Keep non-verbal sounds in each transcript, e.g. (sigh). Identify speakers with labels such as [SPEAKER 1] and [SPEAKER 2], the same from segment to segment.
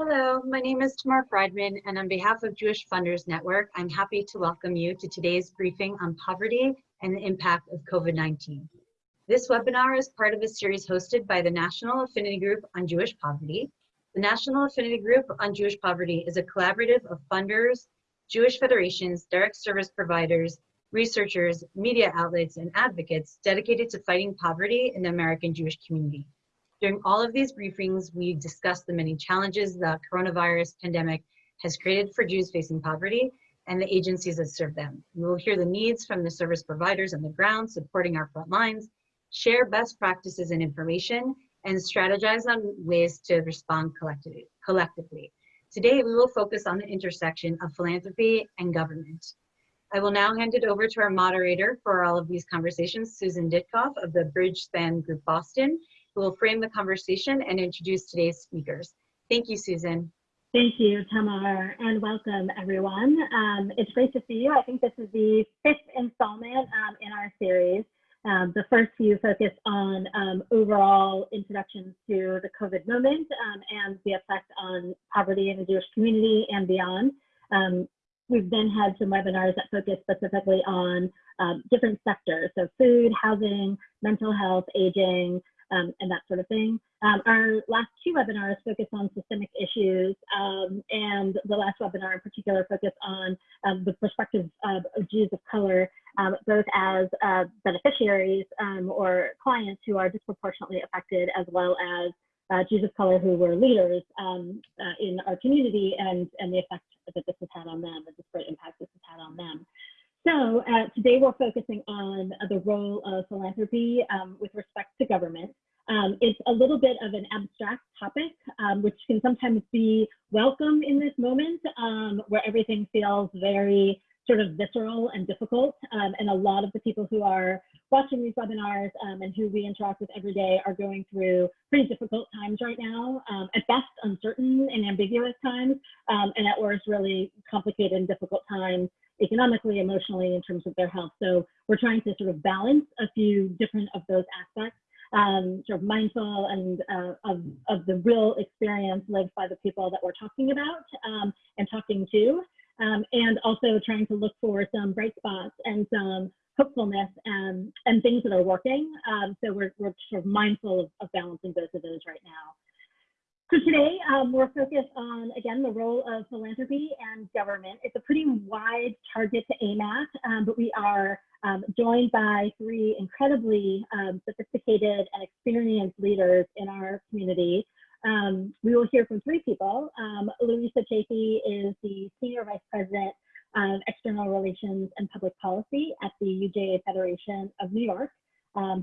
[SPEAKER 1] Hello, my name is Tamar Friedman, and on behalf of Jewish Funders Network, I'm happy to welcome you to today's briefing on poverty and the impact of COVID-19. This webinar is part of a series hosted by the National Affinity Group on Jewish Poverty. The National Affinity Group on Jewish Poverty is a collaborative of funders, Jewish federations, direct service providers, researchers, media outlets, and advocates dedicated to fighting poverty in the American Jewish community. During all of these briefings, we discussed the many challenges the coronavirus pandemic has created for Jews facing poverty and the agencies that serve them. We will hear the needs from the service providers on the ground supporting our front lines, share best practices and information, and strategize on ways to respond collectively. Today, we will focus on the intersection of philanthropy and government. I will now hand it over to our moderator for all of these conversations, Susan Ditkoff of the Bridgespan Group Boston, who will frame the conversation and introduce today's speakers. Thank you, Susan.
[SPEAKER 2] Thank you, Tamar, and welcome everyone. Um, it's great to see you. I think this is the fifth installment um, in our series. Um, the first few focus on um, overall introductions to the COVID moment um, and the effect on poverty in the Jewish community and beyond. Um, We've then had some webinars that focus specifically on different sectors, so food, housing, mental health, aging, um, and that sort of thing. Um, our last two webinars focus on systemic issues, um, and the last webinar in particular focused on um, the perspective of, of, Jews of color, um, both as uh, beneficiaries or clients who are disproportionately affected, as well as uh, Jews of color who were leaders um, uh, in our community and, and the effect that this has had on them, the disparate impact this has had on them. So uh, today we're focusing on the role of philanthropy um, with respect to government. Um, it's a little bit of an abstract topic, um, which can sometimes be welcome in this moment um, where everything feels very sort of visceral and difficult. Um, and a lot of the people who are watching these webinars um, and who we interact with every day are going through pretty difficult times right now, at best uncertain and ambiguous times, and at worst really complicated and difficult times economically, emotionally, in terms of their health. So we're trying to sort of balance a few different of those aspects. Um, sort of mindful and uh, of, of the real experience lived by the people that we're talking about um, and talking to um, and also trying to look for some bright spots and some hopefulness and, and things that are working. Um, so we're, we're sort of mindful of, of, balancing both of those right now. So today um, we're focused on, again, the role of philanthropy and government. It's a pretty wide target to aim at, um, but we are um, joined by three incredibly um, sophisticated and experienced leaders in our community um, we will hear from three people. Um, Louisa Chafee is the Senior Vice President of External Relations and Public Policy at the UJA Federation of New York.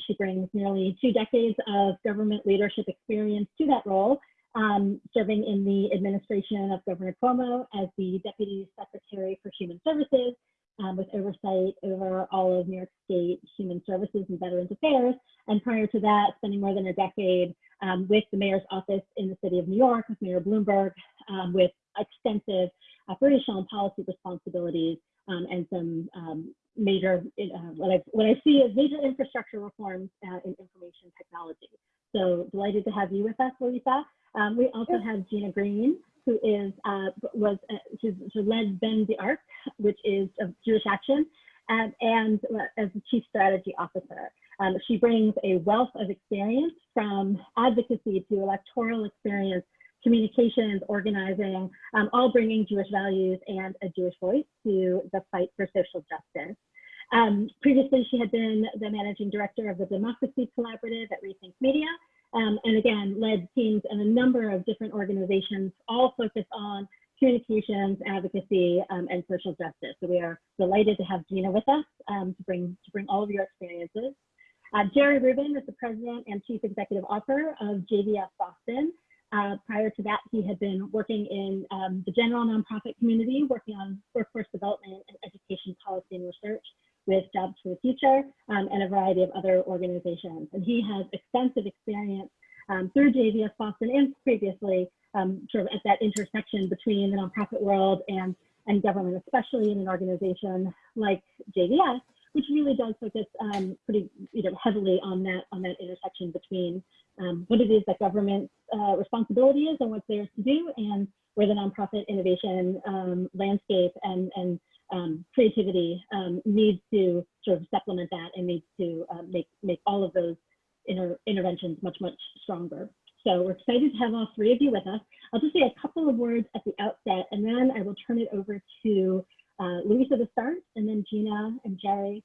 [SPEAKER 2] She brings nearly two decades of government leadership experience to that role, um, serving in the administration of Governor Cuomo as the Deputy Secretary for Human Services um, with oversight over all of New York State Human Services and Veterans Affairs. And prior to that, spending more than a decade um, with the mayor's office in the city of New York, with Mayor Bloomberg, um, with extensive operational and policy responsibilities um, and some um, major, uh, what, I, what I see as major infrastructure reforms uh, in information technology. So delighted to have you with us, Louisa. Um, we also have Gina Green, who is uh, was uh, who, led Bend the Arc, which is of Jewish Action, and, and uh, as the chief strategy officer. Um, she brings a wealth of experience from advocacy to electoral experience, communications, organizing, um, all bringing Jewish values and a Jewish voice to the fight for social justice. Um, previously, she had been the managing director of the Democracy Collaborative at Rethink Media, um, and again, led teams in a number of different organizations, all focused on communications, advocacy, um, and social justice. So we are delighted to have Gina with us um, to bring to bring all of your experiences. Uh, Jerry Rubin is the president and chief executive officer of JVS Boston. Uh, prior to that, he had been working in um, the general nonprofit community, working on workforce development and education policy and research with Jobs for the Future um, and a variety of other organizations. And he has extensive experience um, through JVS Boston and previously um, sort of at that intersection between the nonprofit world and, and government, especially in an organization like JVS, which really does focus um, pretty you know, heavily on that, on that intersection between um, what it is that government's uh, responsibility is and what's theirs to do, and where the nonprofit innovation um, landscape and, and um, creativity um, needs to sort of supplement that and needs to uh, make, make all of those inter interventions much, much stronger. So we're excited to have all three of you with us. I'll just say a couple of words at the outset, and then I will turn it over to uh, Louisa to start, and then Gina and Jerry.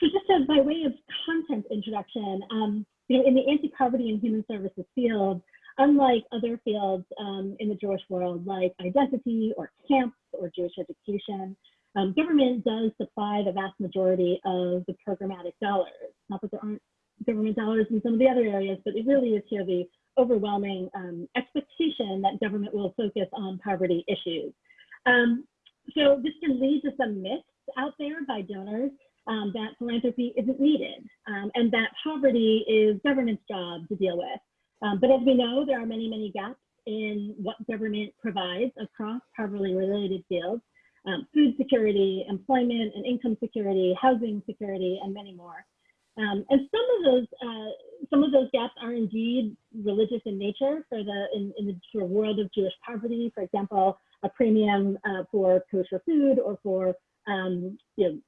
[SPEAKER 2] So just as by way of content introduction, um, you know, in the anti-poverty and human services field, unlike other fields um, in the Jewish world, like identity or camps or Jewish education, um, government does supply the vast majority of the programmatic dollars. Not that there aren't government dollars in some of the other areas, but it really is here the overwhelming um, expectation that government will focus on poverty issues. Um, so this can lead to some myths out there by donors um, that philanthropy isn't needed um, and that poverty is government's job to deal with. Um, but as we know, there are many, many gaps in what government provides across poverty related fields, um, food security, employment and income security, housing security, and many more. Um, and some of those uh, some of those gaps are indeed religious in nature for the in, in the world of Jewish poverty. For example, a premium uh, for kosher food or for um, you know,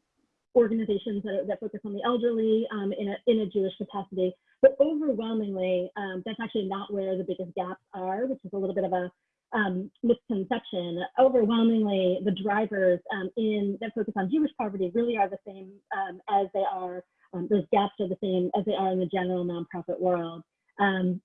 [SPEAKER 2] organizations that, that, focus on the elderly um, in, a, in a Jewish capacity. But overwhelmingly, um, that's actually not where the biggest gaps are, which is a little bit of a um, misconception. Overwhelmingly, the drivers um, in that focus on Jewish poverty really are the same as they are, um, those gaps are the same as they are in the general nonprofit world.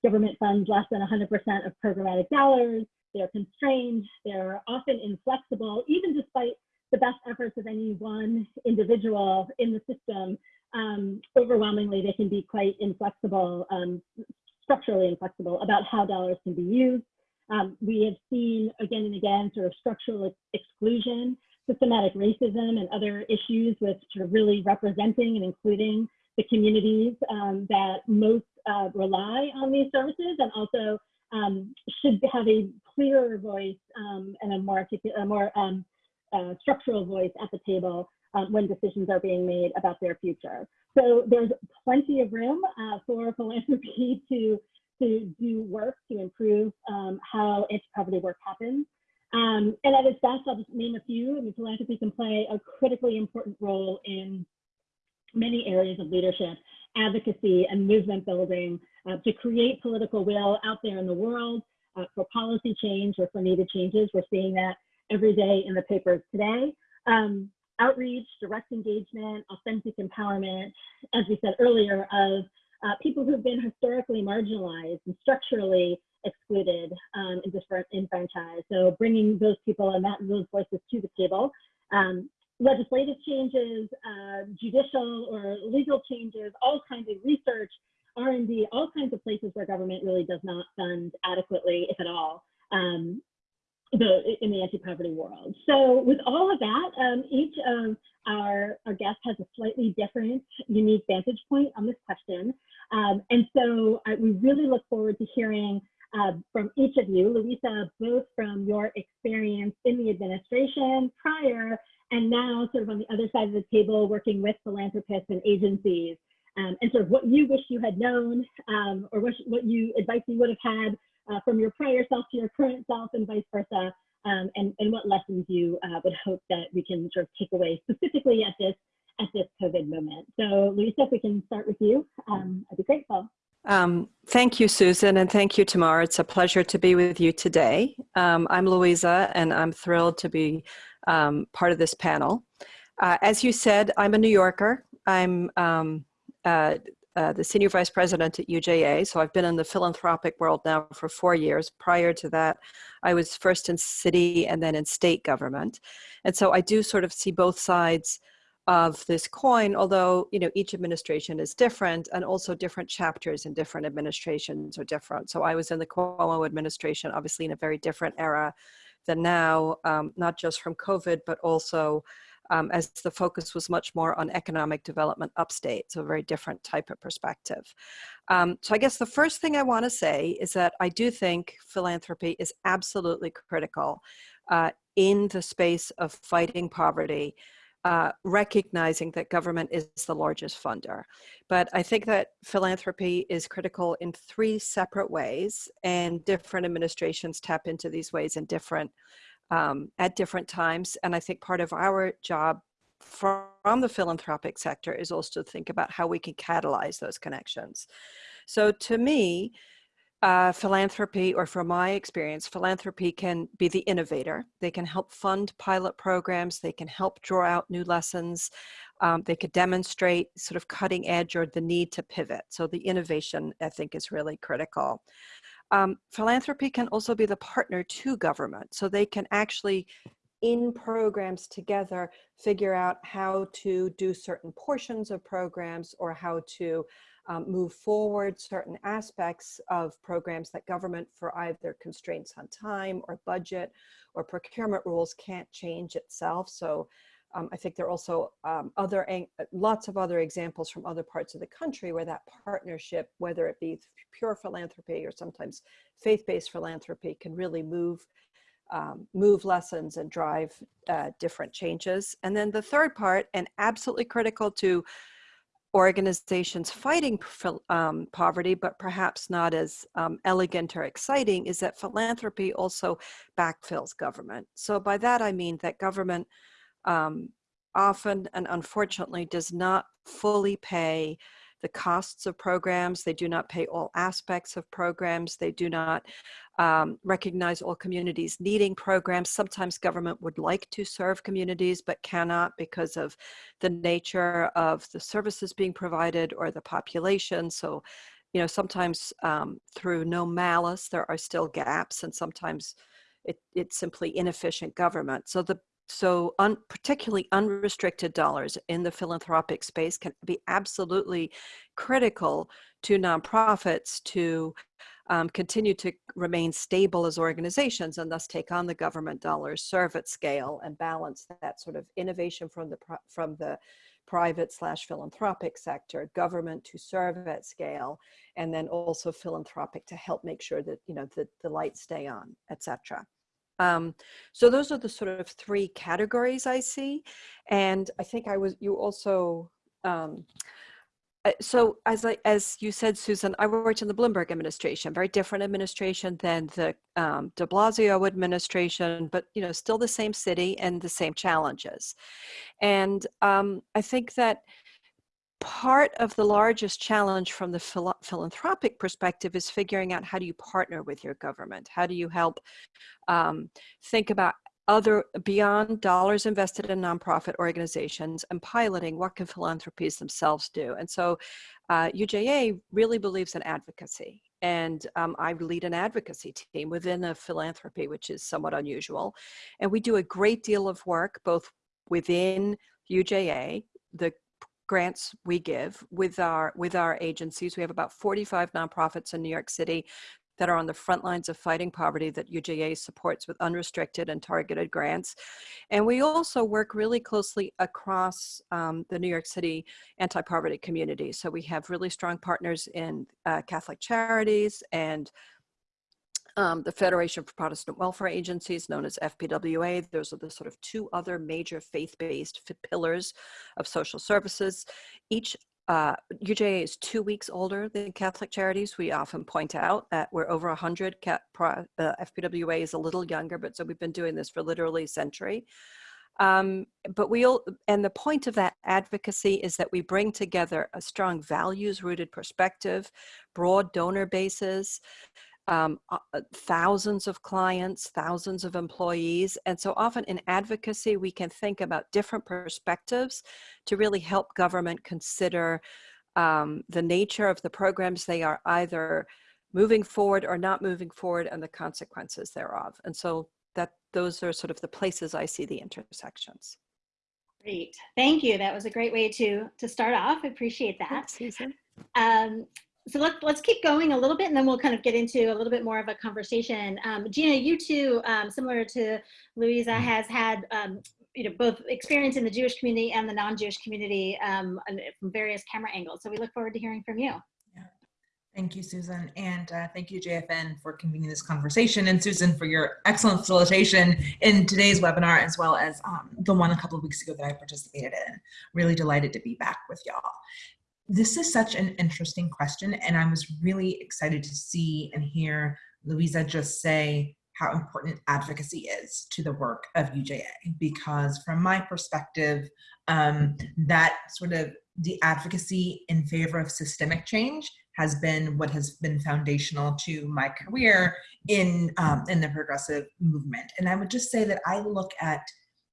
[SPEAKER 2] government funds less than 100% of programmatic dollars. They're constrained. They're often inflexible, even despite the best efforts of any one individual in the system, um, overwhelmingly they can be quite inflexible, um, structurally inflexible about how dollars can be used. Um, we have seen again and again sort of structural exclusion, systematic racism and other issues with sort of really representing and including the communities um, that most uh, rely on these services and also um, should have a clearer voice um, and a more, a more uh, structural voice at the table um, when decisions are being made about their future. So there's plenty of room uh, for philanthropy (laughs) to, to do work to improve um, how anti-poverty work happens. Um, and at its best, I'll just name a few. I mean, philanthropy can play a critically important role in many areas of leadership, advocacy, and movement building uh, to create political will out there in the world uh, for policy change or for needed changes. We're seeing that every day in the papers today. Um, outreach, direct engagement, authentic empowerment, as we said earlier, of uh, people who've been historically marginalized and structurally excluded um, and disenfranchised. So bringing those people and that, those voices to the table. Um, legislative changes, uh, judicial or legal changes, all kinds of research, R&D, all kinds of places where government really does not fund adequately, if at all, um, the in the anti-poverty world. So with all of that, um, each of our, our guests has a slightly different, unique vantage point on this question. Um, and so I, we really look forward to hearing uh, from each of you, Louisa, both from your experience in the administration prior and now sort of on the other side of the table working with philanthropists and agencies um, and sort of what you wish you had known um, or what, what you advice you would have had uh, from your prior self to your current self and vice versa, um, and, and what lessons you uh, would hope that we can sort of take away specifically at this at this COVID moment. So Louisa, if we can start with you, um, I'd be grateful.
[SPEAKER 3] Um, thank you, Susan, and thank you, Tamar. It's a pleasure to be with you today. Um, I'm Louisa, and I'm thrilled to be um, part of this panel. Uh, as you said, I'm a New Yorker. I'm um, uh, uh, the senior vice president at UJA. So I've been in the philanthropic world now for four years. Prior to that, I was first in city and then in state government. And so I do sort of see both sides of this coin, although you know each administration is different and also different chapters in different administrations are different. So I was in the Cuomo administration, obviously in a very different era than now, um, not just from COVID, but also um, as the focus was much more on economic development upstate, so a very different type of perspective. Um, so I guess the first thing I want to say is that I do think philanthropy is absolutely critical uh, in the space of fighting poverty uh, recognizing that government is the largest funder. But I think that philanthropy is critical in three separate ways and different administrations tap into these ways in different, um, at different times. And I think part of our job from the philanthropic sector is also to think about how we can catalyze those connections. So to me, uh, philanthropy, or from my experience, philanthropy can be the innovator. They can help fund pilot programs. They can help draw out new lessons. Um, they could demonstrate sort of cutting edge or the need to pivot. So the innovation, I think, is really critical. Um, philanthropy can also be the partner to government. So they can actually in programs together figure out how to do certain portions of programs or how to um, move forward certain aspects of programs that government for either constraints on time or budget or procurement rules can't change itself. So um, I think there are also um, other lots of other examples from other parts of the country where that partnership, whether it be pure philanthropy or sometimes faith-based philanthropy, can really move um, move lessons and drive uh, different changes. And then the third part, and absolutely critical to organizations fighting um, poverty, but perhaps not as um, elegant or exciting, is that philanthropy also backfills government. So by that I mean that government um, often and unfortunately does not fully pay the costs of programs. They do not pay all aspects of programs. They do not um, recognize all communities needing programs. Sometimes government would like to serve communities, but cannot because of the nature of the services being provided or the population. So, you know, sometimes um, through no malice, there are still gaps and sometimes it, it's simply inefficient government. So the so un, particularly unrestricted dollars in the philanthropic space can be absolutely critical to nonprofits to um, continue to remain stable as organizations and thus take on the government dollars, serve at scale and balance that sort of innovation from the, from the private slash philanthropic sector, government to serve at scale, and then also philanthropic to help make sure that, you know, the, the lights stay on, et cetera. Um, so those are the sort of three categories I see. And I think I was, you also, um, uh, so as I, as you said, Susan, I worked in the Bloomberg administration, very different administration than the um, de Blasio administration, but you know, still the same city and the same challenges. And um, I think that part of the largest challenge from the phil philanthropic perspective is figuring out how do you partner with your government? How do you help um, think about other beyond dollars invested in nonprofit organizations and piloting what can philanthropies themselves do? And so uh, UJA really believes in advocacy. And um, I lead an advocacy team within a philanthropy, which is somewhat unusual. And we do a great deal of work both within UJA, the grants we give with our with our agencies. We have about 45 nonprofits in New York City that are on the front lines of fighting poverty that UJA supports with unrestricted and targeted grants. And we also work really closely across um, the New York City anti-poverty community. So we have really strong partners in uh, Catholic Charities and um, the Federation for Protestant Welfare Agencies, known as FPWA. Those are the sort of two other major faith-based pillars of social services. Each uh, UJA is two weeks older than Catholic Charities. We often point out that we're over 100. Cat, uh, FPWA is a little younger, but so we've been doing this for literally a century. Um, but we all, and the point of that advocacy is that we bring together a strong values rooted perspective, broad donor bases, um, uh, uh, thousands of clients, thousands of employees. And so often in advocacy, we can think about different perspectives to really help government consider um, the nature of the programs they are either moving forward or not moving forward and the consequences thereof. And so that those are sort of the places I see the intersections.
[SPEAKER 2] Great, thank you. That was a great way to to start off. I appreciate that.
[SPEAKER 3] Thanks, Susan.
[SPEAKER 2] Um, so let's let's keep going a little bit and then we'll kind of get into a little bit more of a conversation. Um, Gina, you too, um, similar to Louisa, mm-hmm. has had um, you know both experience in the Jewish community and the non-Jewish community um, from various camera angles. So we look forward to hearing from you.
[SPEAKER 4] Thank you, Susan. And uh, thank you, JFN, for convening this conversation. And Susan, for your excellent facilitation in today's webinar, as well as um, the one a couple of weeks ago that I participated in. Really delighted to be back with y'all. This is such an interesting question, and I was really excited to see and hear Louisa just say how important advocacy is to the work of UJA, because from my perspective, um, that sort of the advocacy in favor of systemic change has been what has been foundational to my career in um, in the progressive movement. And I would just say that I look at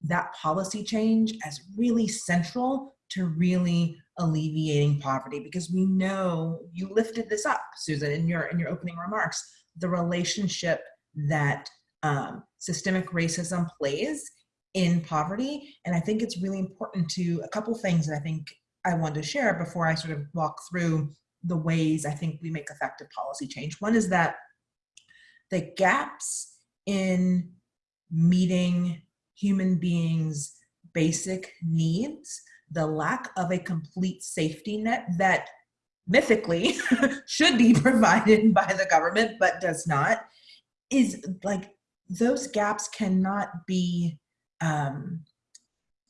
[SPEAKER 4] that policy change as really central to really alleviating poverty because we know you lifted this up, Susan, in your in your opening remarks, the relationship that um, systemic racism plays in poverty. And I think it's really important to a couple things that I think I want to share before I sort of walk through the ways I think we make effective policy change. One is that the gaps in meeting human beings' basic needs, the lack of a complete safety net that mythically (laughs) should be (laughs) provided by the government but does not, is like those gaps cannot be um,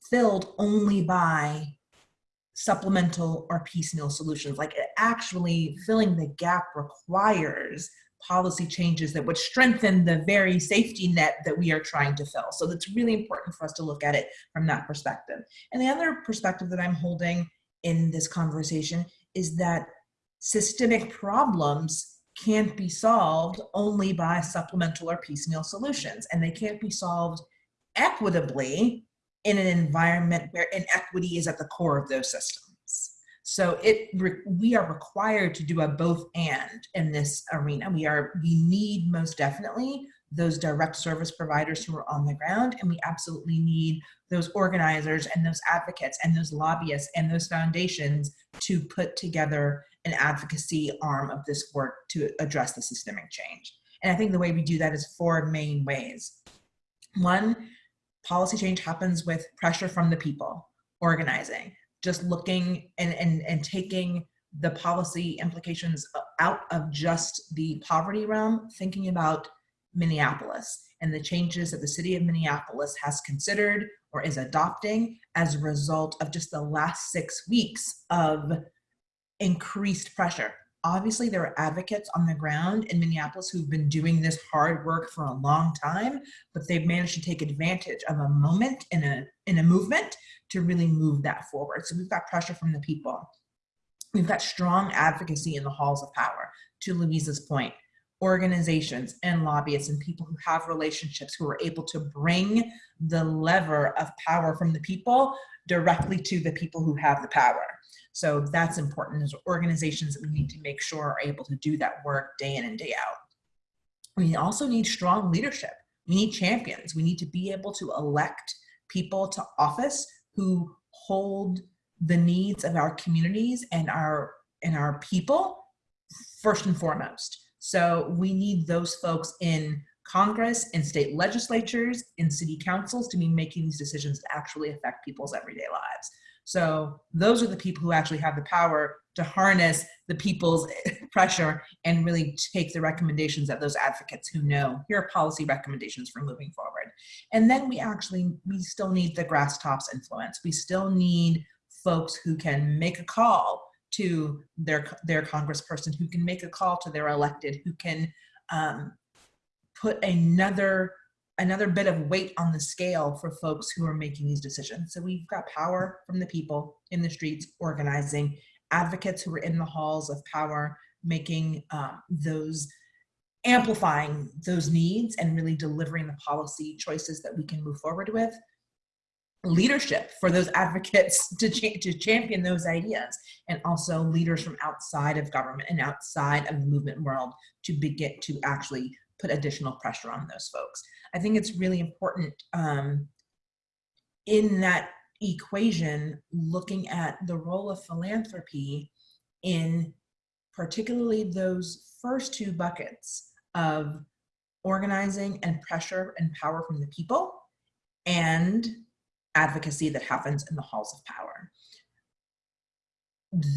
[SPEAKER 4] filled only by supplemental or piecemeal solutions. Like actually filling the gap requires policy changes that would strengthen the very safety net that we are trying to fill. So it's really important for us to look at it from that perspective. And the other perspective that I'm holding in this conversation is that systemic problems can't be solved only by supplemental or piecemeal solutions, and they can't be solved equitably in an environment where inequity is at the core of those systems. So it we are required to do a both and in this arena. We are we need most definitely those direct service providers who are on the ground and we absolutely need those organizers and those advocates and those lobbyists and those foundations to put together an advocacy arm of this work to address the systemic change. And I think the way we do that is four main ways. One, policy change happens with pressure from the people organizing just looking and and, and taking the policy implications out of just the poverty realm thinking about minneapolis and the changes that the city of minneapolis has considered or is adopting as a result of just the last six weeks of increased pressure obviously there are advocates on the ground in Minneapolis who've been doing this hard work for a long time, but they've managed to take advantage of a moment in a, in a movement to really move that forward. So we've got pressure from the people. We've got strong advocacy in the halls of power, to Louisa's point, organizations and lobbyists and people who have relationships who are able to bring the lever of power from the people directly to the people who have the power. So that's important as organizations that we need to make sure are able to do that work day in and day out. We also need strong leadership. We need champions. We need to be able to elect people to office who hold the needs of our communities and our and our people first and foremost. So we need those folks in Congress, in state legislatures, in city councils to be making these decisions to actually affect people's everyday lives. So those are the people who actually have the power to harness the people's (laughs) pressure and really take the recommendations of those advocates who know here are policy recommendations for moving forward. And then we actually, we still need the grass tops influence. We still need folks who can make a call to their, their congressperson, who can make a call to their elected, who can um, put another another bit of weight on the scale for folks who are making these decisions. So we've got power from the people in the streets organizing, advocates who are in the halls of power making uh, those, amplifying those needs and really delivering the policy choices that we can move forward with. Leadership for those advocates (laughs) to, cha to champion those ideas and also leaders from outside of government and outside of the movement world to begin to actually put additional pressure on those folks. I think it's really important um, in that equation, looking at the role of philanthropy in particularly those first two buckets of organizing and pressure and power from the people and advocacy that happens in the halls of power.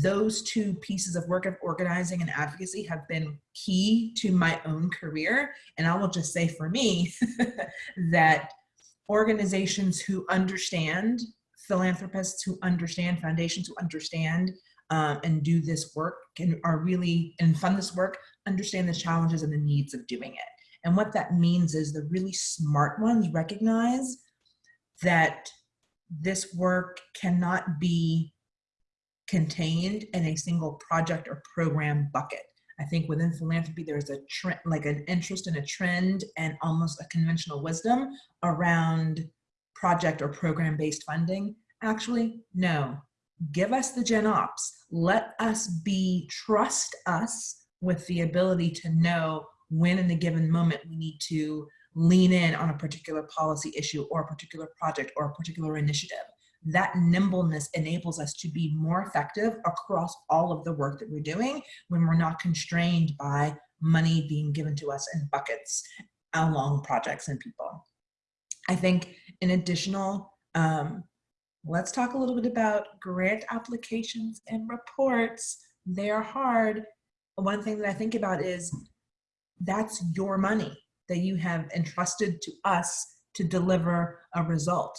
[SPEAKER 4] those two pieces of work of organizing and advocacy have been key to my own career. And I will just say for me (laughs) that organizations who understand, philanthropists who understand, foundations who understand um, and do this work can are really and fund this work, understand the challenges and the needs of doing it. And what that means is the really smart ones recognize that this work cannot be contained in a single project or program bucket. I think within philanthropy, there's a trend, like an interest in a trend and almost a conventional wisdom around project or program based funding. Actually, no, give us the gen ops. Let us be, trust us with the ability to know when in a given moment we need to lean in on a particular policy issue or a particular project or a particular initiative that nimbleness enables us to be more effective across all of the work that we're doing when we're not constrained by money being given to us in buckets along projects and people. I think in additional, um, let's talk a little bit about grant applications and reports. They're hard. One thing that I think about is that's your money that you have entrusted to us to deliver a result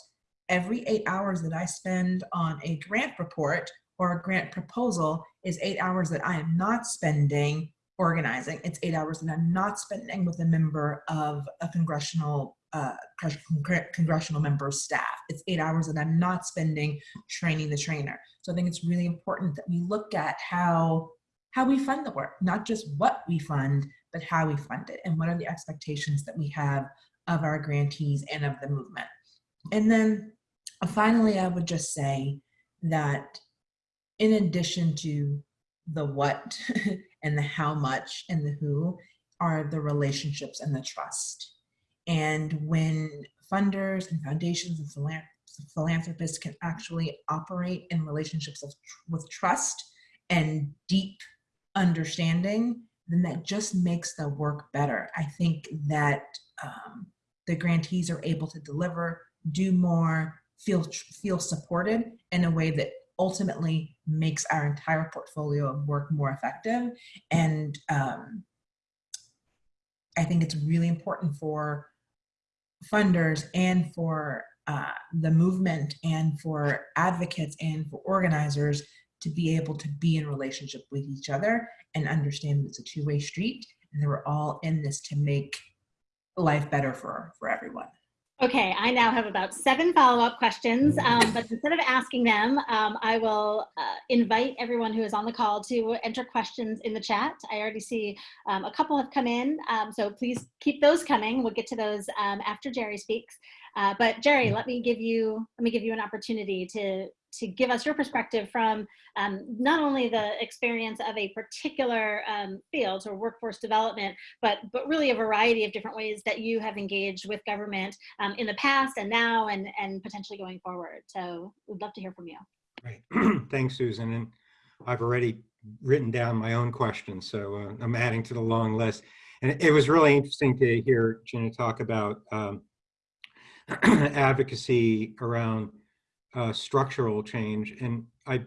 [SPEAKER 4] every eight hours that I spend on a grant report or a grant proposal is eight hours that I am not spending organizing. It's eight hours that I'm not spending with a member of a congressional uh, congressional member staff. It's eight hours that I'm not spending training the trainer. So I think it's really important that we look at how how we fund the work, not just what we fund, but how we fund it and what are the expectations that we have of our grantees and of the movement. And then finally, I would just say that in addition to the what (laughs) and the how much and the who are the relationships and the trust. And when funders and foundations and philanthropists can actually operate in relationships of, with trust and deep understanding, then that just makes the work better. I think that um, the grantees are able to deliver, do more, feel feel supported in a way that ultimately makes our entire portfolio of work more effective. And um, I think it's really important for funders and for uh, the movement and for advocates and for organizers to be able to be in relationship with each other and understand that it's a two-way street and that we're all in this to make life better for, for everyone.
[SPEAKER 2] Okay, I now have about seven follow-up questions, um, but instead of asking them, um, I will uh, invite everyone who is on the call to enter questions in the chat. I already see um, a couple have come in, um, so please keep those coming. We'll get to those um, after Jerry speaks. Uh, but Jerry, let me give you let me give you an opportunity to to give us your perspective from um, not only the experience of a particular um, field or workforce development, but, but really a variety of different ways that you have engaged with government um, in the past and now and, and potentially going forward. So we'd love to hear from you.
[SPEAKER 5] Great. (clears throat) Thanks, Susan. And I've already written down my own questions, so uh, I'm adding to the long list. And it was really interesting to hear Jenna talk about um, (clears throat) advocacy around uh, structural change. And I,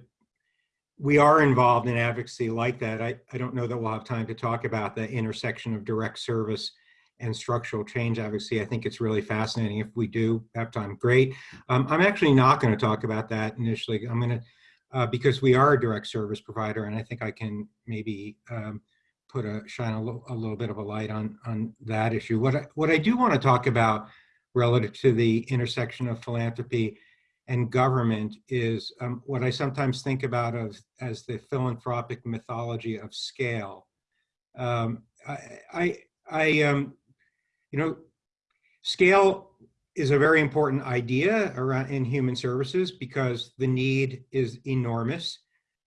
[SPEAKER 5] we are involved in advocacy like that. I, I don't know that we'll have time to talk about the intersection of direct service and structural change advocacy. I think it's really fascinating. If we do have time, great. Um, I'm actually not going to talk about that initially. I'm going to, uh, because we are a direct service provider, and I think I can maybe um, put a shine a little, a little bit of a light on on that issue. What I, what I do want to talk about relative to the intersection of philanthropy and government is um, what I sometimes think about of as the philanthropic mythology of scale. Um, I, I, I um, you know, scale is a very important idea around in human services because the need is enormous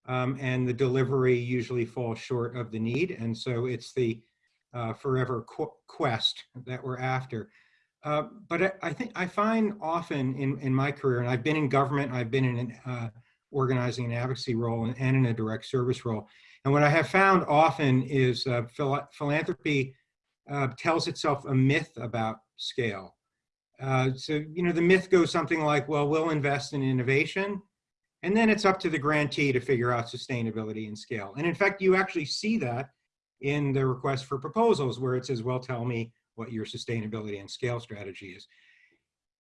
[SPEAKER 5] um, and the delivery usually falls short of the need. And so it's the uh, forever qu quest that we're after. Uh, but I, I, think I find often in, in my career, and I've been in government, I've been in an uh, organizing and advocacy role and, and, in a direct service role. And what I have found often is uh, phil philanthropy uh, tells itself a myth about scale. Uh, so, you know, the myth goes something like, well, we'll invest in innovation And then it's up to the grantee to figure out sustainability and scale. And in fact, you actually see that in the request for proposals where it says, well, tell me what your sustainability and scale strategy is.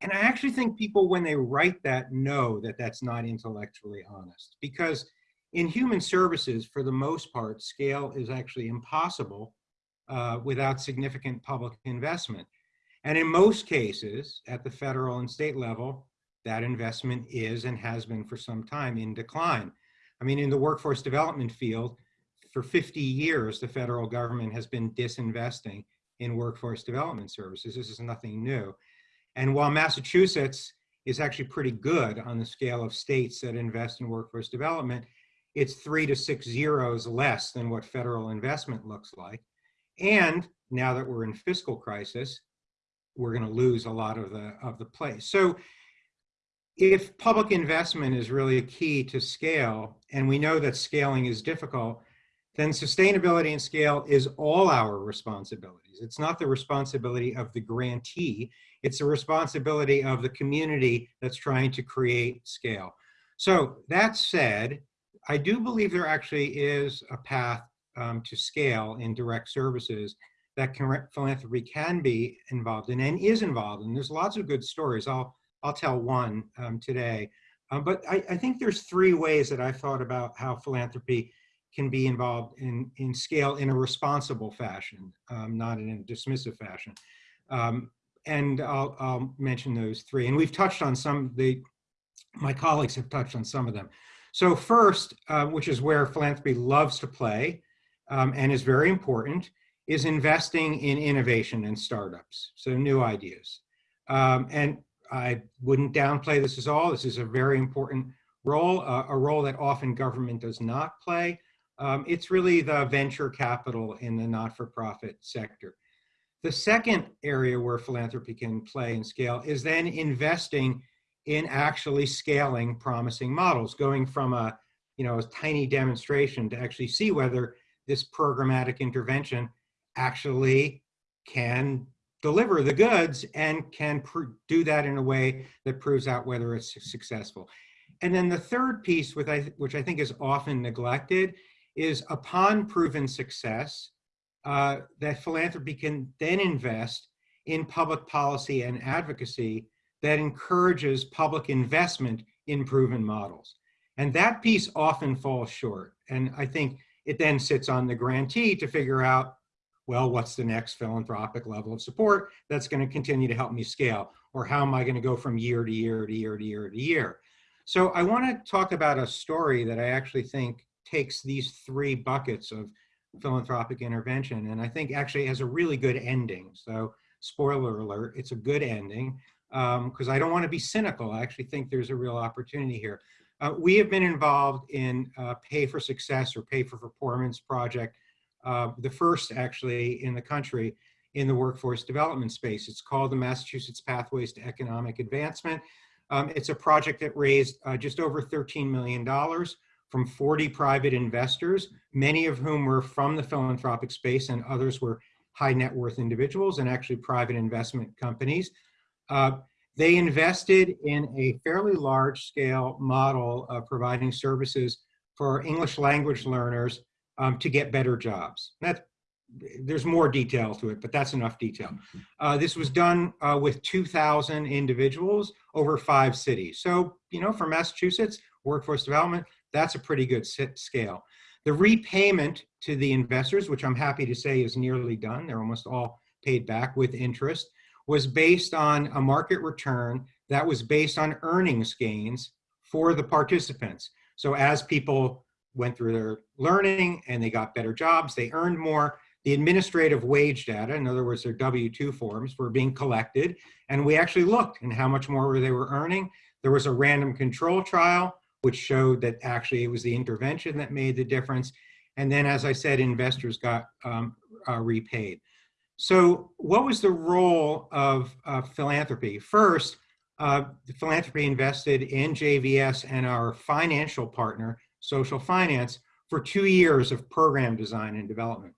[SPEAKER 5] And I actually think people, when they write that, know that that's not intellectually honest because in human services, for the most part, scale is actually impossible uh, without significant public investment. And in most cases, at the federal and state level, that investment is and has been for some time in decline. I mean, in the workforce development field, for 50 years, the federal government has been disinvesting in workforce development services. This is nothing new. And while Massachusetts is actually pretty good on the scale of states that invest in workforce development, it's three to six zeros less than what federal investment looks like. And now that we're in fiscal crisis, we're going to lose a lot of the of the play. So if public investment is really a key to scale, and we know that scaling is difficult, then sustainability and scale is all our responsibilities. It's not the responsibility of the grantee, it's the responsibility of the community that's trying to create scale. So that said, I do believe there actually is a path um, to scale in direct services that can, philanthropy can be involved in and is involved in. There's lots of good stories. I'll, I'll tell one um, today. Um, but I, I, think there's three ways that I've thought about how philanthropy can be involved in, in scale in a responsible fashion, um, not in a dismissive fashion. Um, and I'll, I'll mention those three. And we've touched on some, the, my colleagues have touched on some of them. So first, uh, which is where philanthropy loves to play um, and is very important, is investing in innovation and startups, so new ideas. Um, and I wouldn't downplay this at all. This is a very important role, uh, a role that often government does not play. Um, it's really the venture capital in the not-for-profit sector. The second area where philanthropy can play and scale is then investing in actually scaling promising models, going from a, you know, a tiny demonstration to actually see whether this programmatic intervention actually can deliver the goods and can do that in a way that proves out whether it's successful. And then the third piece, which I, which I think is often neglected, is upon proven success, uh, that philanthropy can then invest in public policy and advocacy that encourages public investment in proven models. And that piece often falls short. And I think it then sits on the grantee to figure out well, what's the next philanthropic level of support that's going to continue to help me scale? Or how am I going to go from year to year to year to year to year? So I want to talk about a story that I actually think takes these three buckets of philanthropic intervention and I think actually has a really good ending. So spoiler alert, it's a good ending because um, I don't want to be cynical. I actually think there's a real opportunity here. Uh, we have been involved in uh, pay for success or pay for performance project uh, the first actually in the country in the workforce development space. It's called the Massachusetts Pathways to Economic Advancement. Um, it's a project that raised uh, just over $13 million from 40 private investors, many of whom were from the philanthropic space and others were high net worth individuals and actually private investment companies. Uh, they invested in a fairly large scale model of providing services for English language learners um, to get better jobs. That, there's more detail to it, but that's enough detail. Uh, this was done uh, with 2,000 individuals over five cities. So, you know, for Massachusetts, workforce development, that's a pretty good scale. The repayment to the investors, which I'm happy to say is nearly done, they're almost all paid back with interest, was based on a market return that was based on earnings gains for the participants. So as people went through their learning and they got better jobs, they earned more. The administrative wage data, in other words, their W-2 forms were being collected and we actually looked and how much more they were earning. There was a random control trial which showed that actually it was the intervention that made the difference. And then, as I said, investors got um, uh, repaid. So what was the role of uh, philanthropy? First, uh, philanthropy invested in JVS and our financial partner, social finance for two years of program design and development.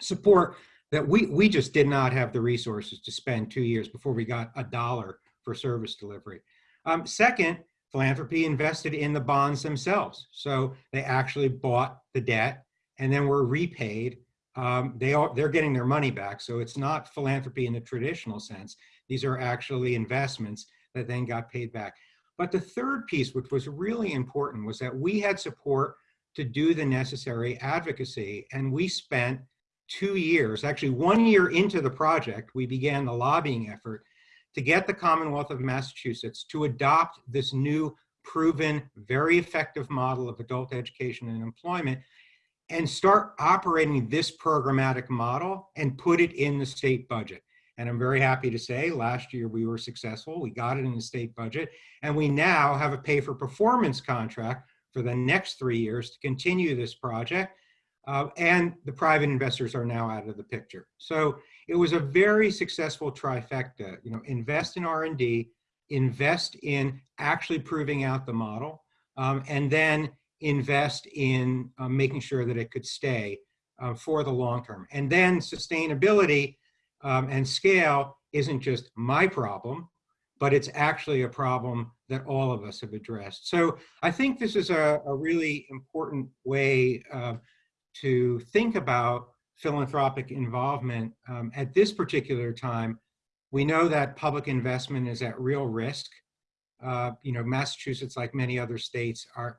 [SPEAKER 5] Support that we, we just did not have the resources to spend two years before we got a dollar for service delivery. Um, second, philanthropy invested in the bonds themselves. So they actually bought the debt and then were repaid. Um, they are, they're getting their money back. So it's not philanthropy in the traditional sense. These are actually investments that then got paid back. But the third piece, which was really important, was that we had support to do the necessary advocacy. And we spent two years, actually one year into the project, we began the lobbying effort to get the Commonwealth of Massachusetts to adopt this new proven, very effective model of adult education and employment and start operating this programmatic model and put it in the state budget. And I'm very happy to say last year we were successful. We got it in the state budget and we now have a pay for performance contract for the next three years to continue this project. Uh, and the private investors are now out of the picture. So it was a very successful trifecta, you know, invest in R&D, invest in actually proving out the model, um, and then invest in uh, making sure that it could stay uh, for the long term. And then sustainability um, and scale isn't just my problem, but it's actually a problem that all of us have addressed. So I think this is a, a really important way uh, to think about philanthropic involvement um, at this particular time. We know that public investment is at real risk. Uh, you know, Massachusetts, like many other states, are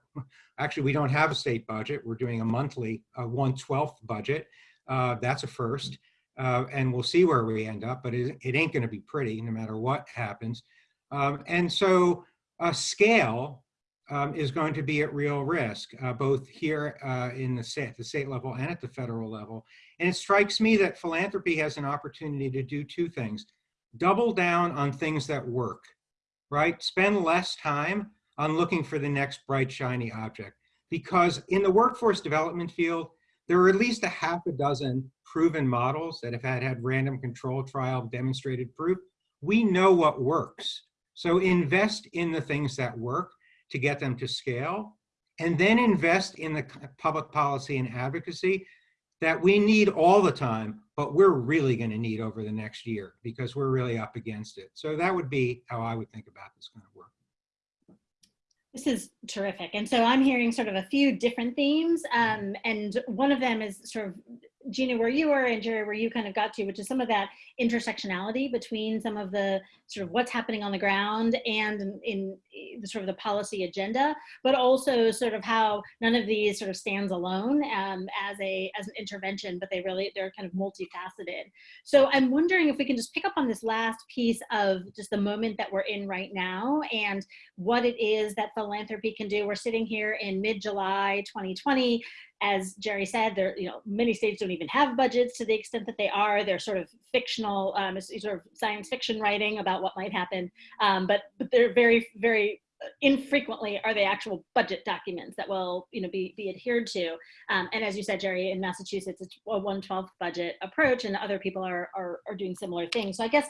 [SPEAKER 5] actually we don't have a state budget. We're doing a monthly, a 1/12th budget. Uh, that's a first, uh, and we'll see where we end up. But it, it ain't going to be pretty, no matter what happens. Um, and so, uh, scale um, is going to be at real risk, uh, both here uh, in the state, the state level and at the federal level. And it strikes me that philanthropy has an opportunity to do two things. Double down on things that work, right? Spend less time on looking for the next bright, shiny object. Because in the workforce development field, there are at least a half a dozen proven models that have had, had random control trial demonstrated proof. We know what works. So invest in the things that work to get them to scale, and then invest in the public policy and advocacy that we need all the time, but we're really going to need over the next year because we're really up against it. So that would be how I would think about this kind of work.
[SPEAKER 2] This is terrific. And so I'm hearing sort of a few different themes. Um, and one of them is sort of Gina, where you were and Jerry, where you kind of got to, which is some of that intersectionality between some of the sort of what's happening on the ground and in, in the sort of the policy agenda, but also sort of how none of these sort of stands alone um, as a as an intervention, but they really they're kind of multifaceted. So I'm wondering if we can just pick up on this last piece of just the moment that we're in right now and what it is that philanthropy can do. We're sitting here in mid-July 2020 as Jerry said, there, you know, many states don't even have budgets to the extent that they are. They're sort of fictional, um, sort of science fiction writing about what might happen. Um, but, but they're very, very infrequently are they actual budget documents that will you know be, be adhered to um, and as you said jerry in massachusetts it's a 112th budget approach and other people are, are, are doing similar things so i guess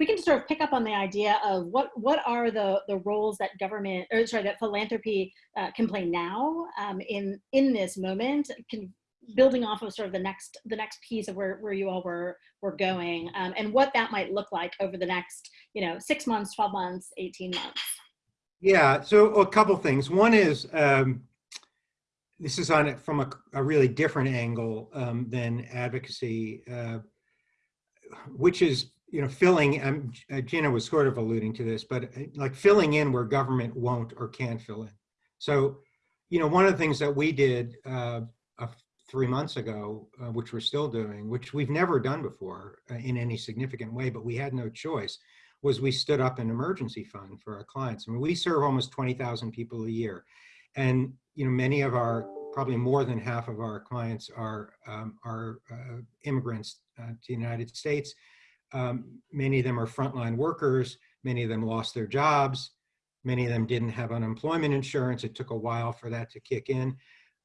[SPEAKER 2] we can sort of pick up on the idea of what what are the the roles that government or sorry that philanthropy uh, can play now um, in in this moment can building off of sort of the next the next piece of where, where you all were were going um, and what that might look like over the next you know six months 12 months 18 months.
[SPEAKER 5] Yeah so a couple things. One is um, this is on it from a, a really different angle um, than advocacy uh, which is you know, filling, um, uh, Gina was sort of alluding to this, but uh, like filling in where government won't or can't fill in. So, you know, one of the things that we did uh, uh, three months ago, uh, which we're still doing, which we've never done before uh, in any significant way, but we had no choice, was we stood up an emergency fund for our clients. I mean, we serve almost 20,000 people a year. And, you know, many of our, probably more than half of our clients are, um, are immigrants to the United States um, many of them are frontline workers. Many of them lost their jobs. Many of them didn't have unemployment insurance. It took a while for that to kick in.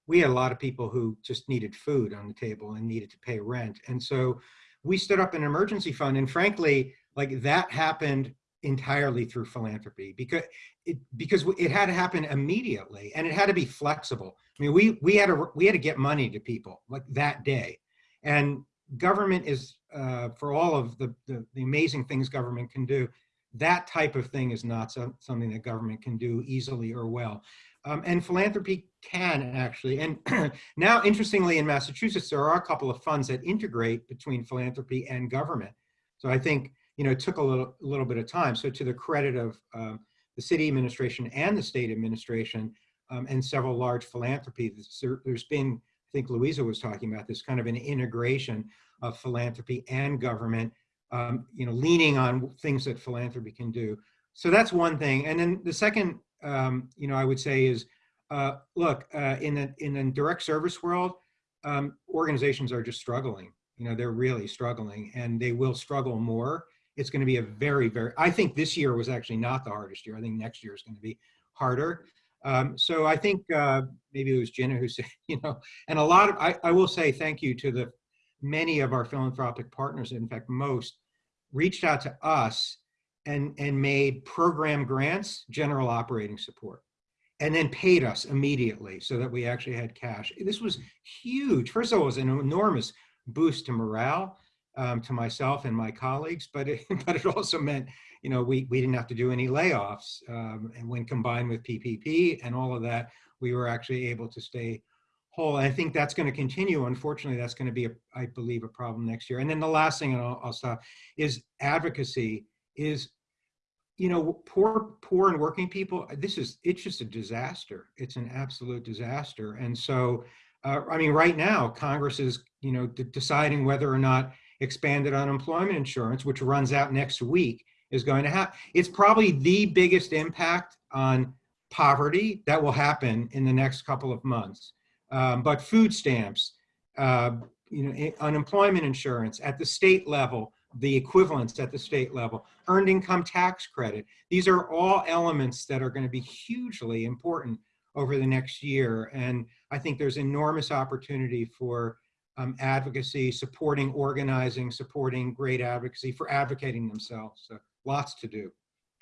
[SPEAKER 5] We had a lot of people who just needed food on the table and needed to pay rent. And so we stood up an emergency fund. And frankly, like that happened entirely through philanthropy because it because it had to happen immediately and it had to be flexible. I mean, we we had to we had to get money to people like that day, and government is uh, for all of the, the, the amazing things government can do, that type of thing is not so, something that government can do easily or well. Um, and philanthropy can actually, and (clears throat) now interestingly in Massachusetts, there are a couple of funds that integrate between philanthropy and government. So I think, you know, it took a little, a little bit of time. So to the credit of um, the city administration and the state administration um, and several large philanthropies, there, there's been, I think Louisa was talking about this kind of an integration of philanthropy and government, um, you know, leaning on things that philanthropy can do. So that's one thing. And then the second, um, you know, I would say is, uh, look, uh, in the in the direct service world, um, organizations are just struggling. You know, they're really struggling, and they will struggle more. It's going to be a very, very. I think this year was actually not the hardest year. I think next year is going to be harder. Um, so I think uh, maybe it was Jenna who (laughs) said, you know, and a lot of. I, I will say thank you to the many of our philanthropic partners. In fact, most reached out to us and and made program grants, general operating support and then paid us immediately so that we actually had cash. This was huge. First of all, it was an enormous boost to morale um, to myself and my colleagues, but it, (laughs) but it also meant, you know, we, we didn't have to do any layoffs. Um, and when combined with PPP and all of that, we were actually able to stay whole. I think that's going to continue. Unfortunately, that's going to be, a, I believe, a problem next year. And then the last thing, and I'll, I'll stop, is advocacy is you know, poor, poor and working people, this is, it's just a disaster. It's an absolute disaster. And so, uh, I mean, right now, Congress is, you know, deciding whether or not expanded unemployment insurance, which runs out next week, is going to have, it's probably the biggest impact on poverty that will happen in the next couple of months. Um, but food stamps, uh, you know, unemployment insurance at the state level, the equivalents at the state level, earned income tax credit. These are all elements that are going to be hugely important over the next year. And I think there's enormous opportunity for um, advocacy, supporting organizing, supporting great advocacy, for advocating themselves. So lots to do.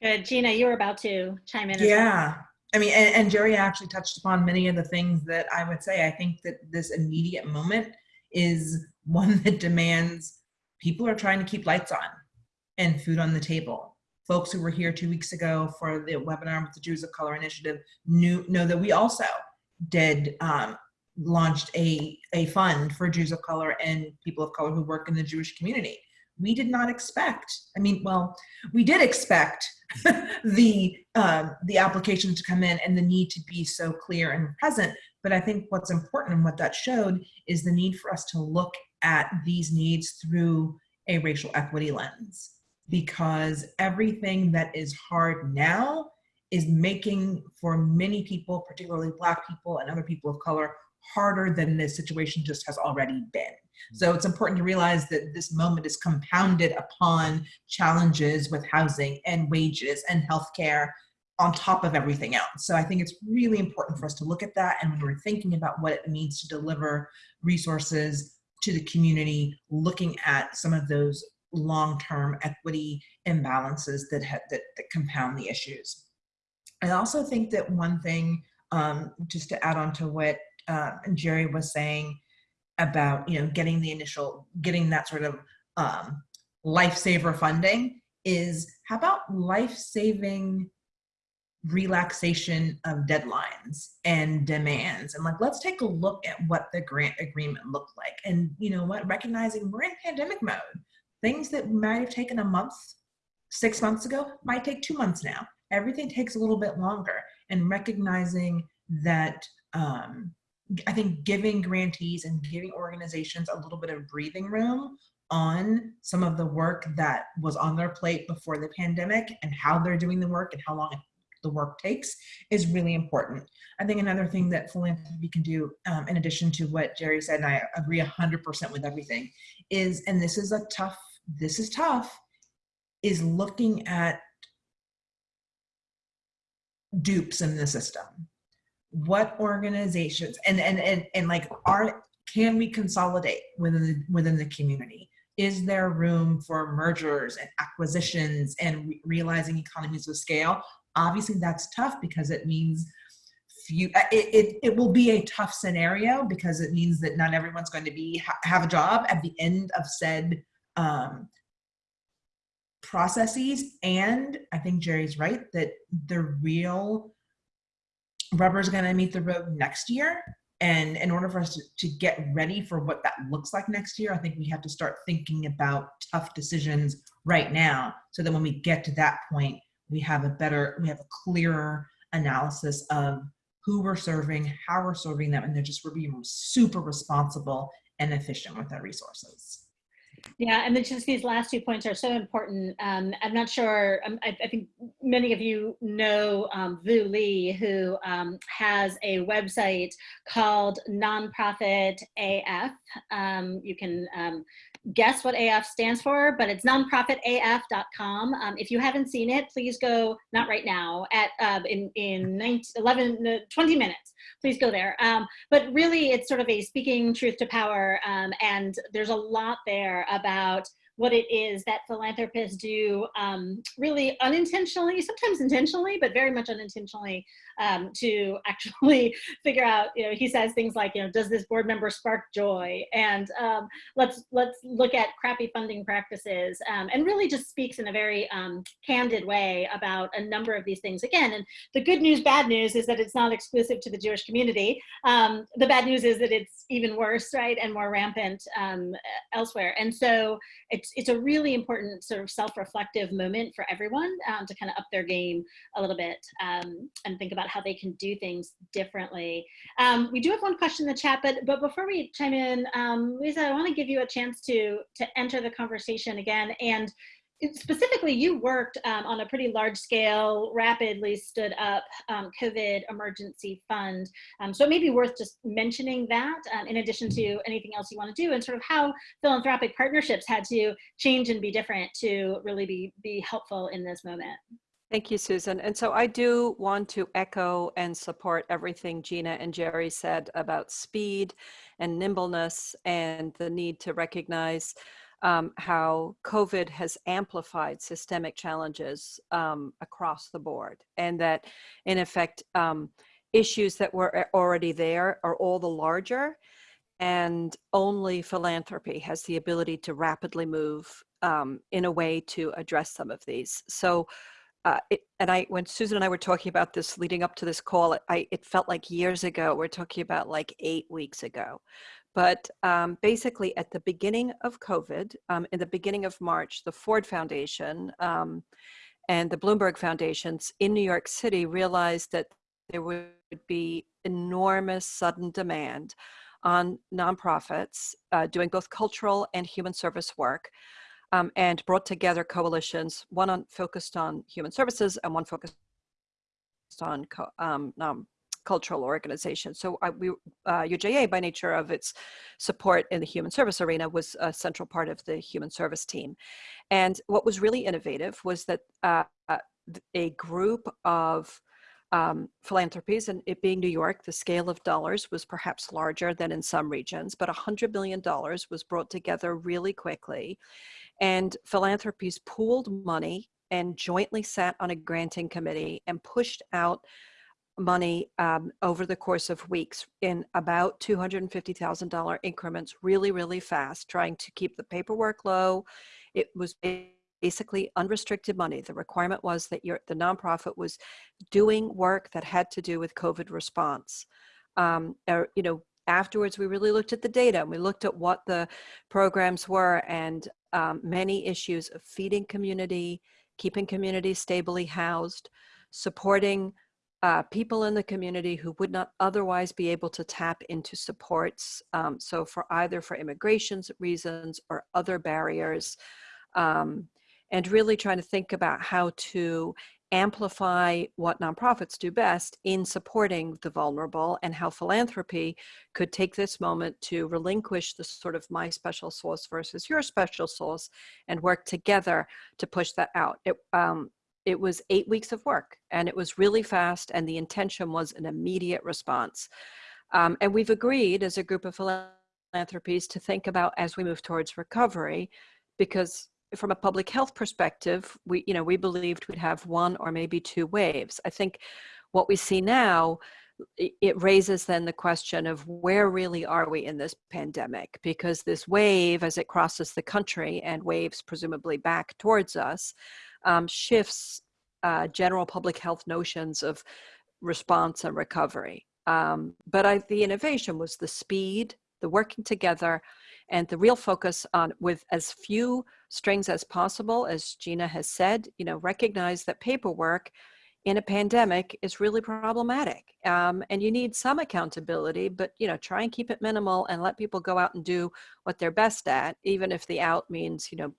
[SPEAKER 2] Good. Gina, you were about to chime in. as well.
[SPEAKER 4] Yeah. I mean, and, and Jerry actually touched upon many of the things that I would say. I think that this immediate moment is one that demands people are trying to keep lights on and food on the table. Folks who were here two weeks ago for the webinar with the Jews of Color Initiative knew know that we also did um, launched a, a fund for Jews of color and people of color who work in the Jewish community. We did not expect, I mean, well, we did expect (laughs) the, um, the application to come in and the need to be so clear and present. But I think what's important and what that showed is the need for us to look at these needs through a racial equity lens because everything that is hard now is making for many people, particularly black people and other people of color, harder than this situation just has already been. So it's important to realize that this moment is compounded upon challenges with housing and wages and healthcare on top of everything else. So I think it's really important for us to look at that. And when we're thinking about what it means to deliver resources to the community, looking at some of those long-term equity imbalances that, that, that compound the issues. I also think that one thing, um, just to add on to what uh, Jerry was saying about, you know, getting the initial, getting that sort of um, lifesaver funding is how about life-saving relaxation of deadlines and demands? And like let's take a look at what the grant agreement looked like. And you know what? Recognizing we're in pandemic mode things that might have taken a month six months ago might take two months now. Everything takes a little bit longer. And recognizing that um, i think giving grantees and giving organizations a little bit of breathing room on some of the work that was on their plate before the pandemic and how they're doing the work and how long the work takes is really important. I think another thing that philanthropy can do, um, in addition to what Jerry said, and I agree 100% with everything, is, and this is a tough, this is tough, is looking at dupes in the system. What organizations, and, and, and, and like, are, can we consolidate within the, within the community? Is there room for mergers and acquisitions and re realizing economies of scale? Obviously that's tough because it means few, uh, it, it, it will be a tough scenario because it means that not everyone's going to be ha have a job at the end of said um, processes. And I think Jerry's right that the real rubber is going to meet the road next year. And in order for us to, to get ready for what that looks like next year, I think we have to start thinking about tough decisions right now so that when we get to that point, we have a better, we have a clearer analysis of who we're serving, how we're serving them, and they're just we're being super responsible and efficient with our resources.
[SPEAKER 2] Yeah, and then just these last two points are so important. Um, I'm not sure, um, I, I, think many of you know um, Vu Le, who um, has a website called Nonprofit AF. Um, you can um, guess what AF stands for, but it's nonprofitaf.com. Um, if you haven't seen it, please go, not right now, at uh, in, in 19, 11, uh, 20 minutes, please go there. Um, but really it's sort of a speaking truth to power um, and there's a lot there about what it is that philanthropists do um, really unintentionally, sometimes intentionally, but very much unintentionally um, to (laughs) actually figure out, you know, he says things like, you know, does this board member spark joy? And um, let's, let's look at crappy funding practices um, and really just speaks in a very um, candid way about a number of these things. Again, and the good news, bad news is that it's not exclusive to the Jewish community. Um, the bad news is that it's even worse, right, and more rampant elsewhere. And so it it's it's a really important sort of self-reflective moment for everyone um, to kind of up their game a little bit um, and think about how they can do things differently. Um, we do have one question in the chat, but but before we chime in, um, Lisa, I want to give you a chance to to enter the conversation again and specifically you worked um, on a pretty large scale, rapidly stood up um, COVID emergency fund. Um, so it may be worth just mentioning that um, in addition to anything else you want to do and sort of how philanthropic partnerships had to change and be different to really be, be helpful in this moment.
[SPEAKER 3] Thank you, Susan. And so I do want to echo and support everything Gina and Jerry said about speed and nimbleness and the need to recognize um, how COVID has amplified systemic challenges um, across the board, and that in effect, um, issues that were already there are all the larger, and only philanthropy has the ability to rapidly move um, in a way to address some of these. So, uh, it, and I, when Susan and I were talking about this leading up to this call, it, I, it felt like years ago. We're talking about like eight weeks ago. But um, basically, at the beginning of COVID, um, in the beginning of March, the Ford Foundation um, and the Bloomberg Foundations in New York City realized that there would be enormous sudden demand on nonprofits uh, doing both cultural and human service work um, and brought together coalitions, one on, focused on human services and one focused on um, cultural organizations. So we, uh, UJA, by nature of its support in the human service arena, was a central part of the human service team. And what was really innovative was that uh, uh a group of um, philanthropies, and it being New York, the scale of dollars was perhaps larger than in some regions, but $100 million was brought together really quickly. And philanthropies pooled money and jointly sat on a granting committee and pushed out money um, over the course of weeks in about $250,000 increments really, really fast, trying to keep the paperwork low. It was basically unrestricted money. The requirement was that your, the nonprofit was doing work that had to do with COVID response. Um, or, you know, afterwards we really looked at the data and we looked at what the programs were and um, many issues of feeding community, keeping community stably housed, supporting uh, people in the community who would not otherwise be able to tap into supports. Um, so for either for immigration reasons or other barriers, um, and really trying to think about how to amplify what nonprofits do best in supporting the vulnerable and how philanthropy could take this moment to relinquish the sort of my special source versus your special source and work together to push that out. It, um, it was eight weeks of work and it was really fast and the intention was an immediate response. Um, and we've agreed as a group of philanthropies to think about as we move towards recovery, because from a public health perspective, we, you know, we believed we'd have one or maybe two waves. I think what we see now it raises then the question of where really are we in this pandemic? Because this wave, as it crosses the country and waves presumably back towards us, um, shifts uh, general public health notions of response and recovery. Um, but I, the innovation was the speed, the working together, and the real focus on with as few strings as possible, as Gina has said, you know, recognize that paperwork in a pandemic is really problematic. Um, and you need some accountability, but you know, try and keep it minimal and let people go out and do what they're best at, even if the out means, you know,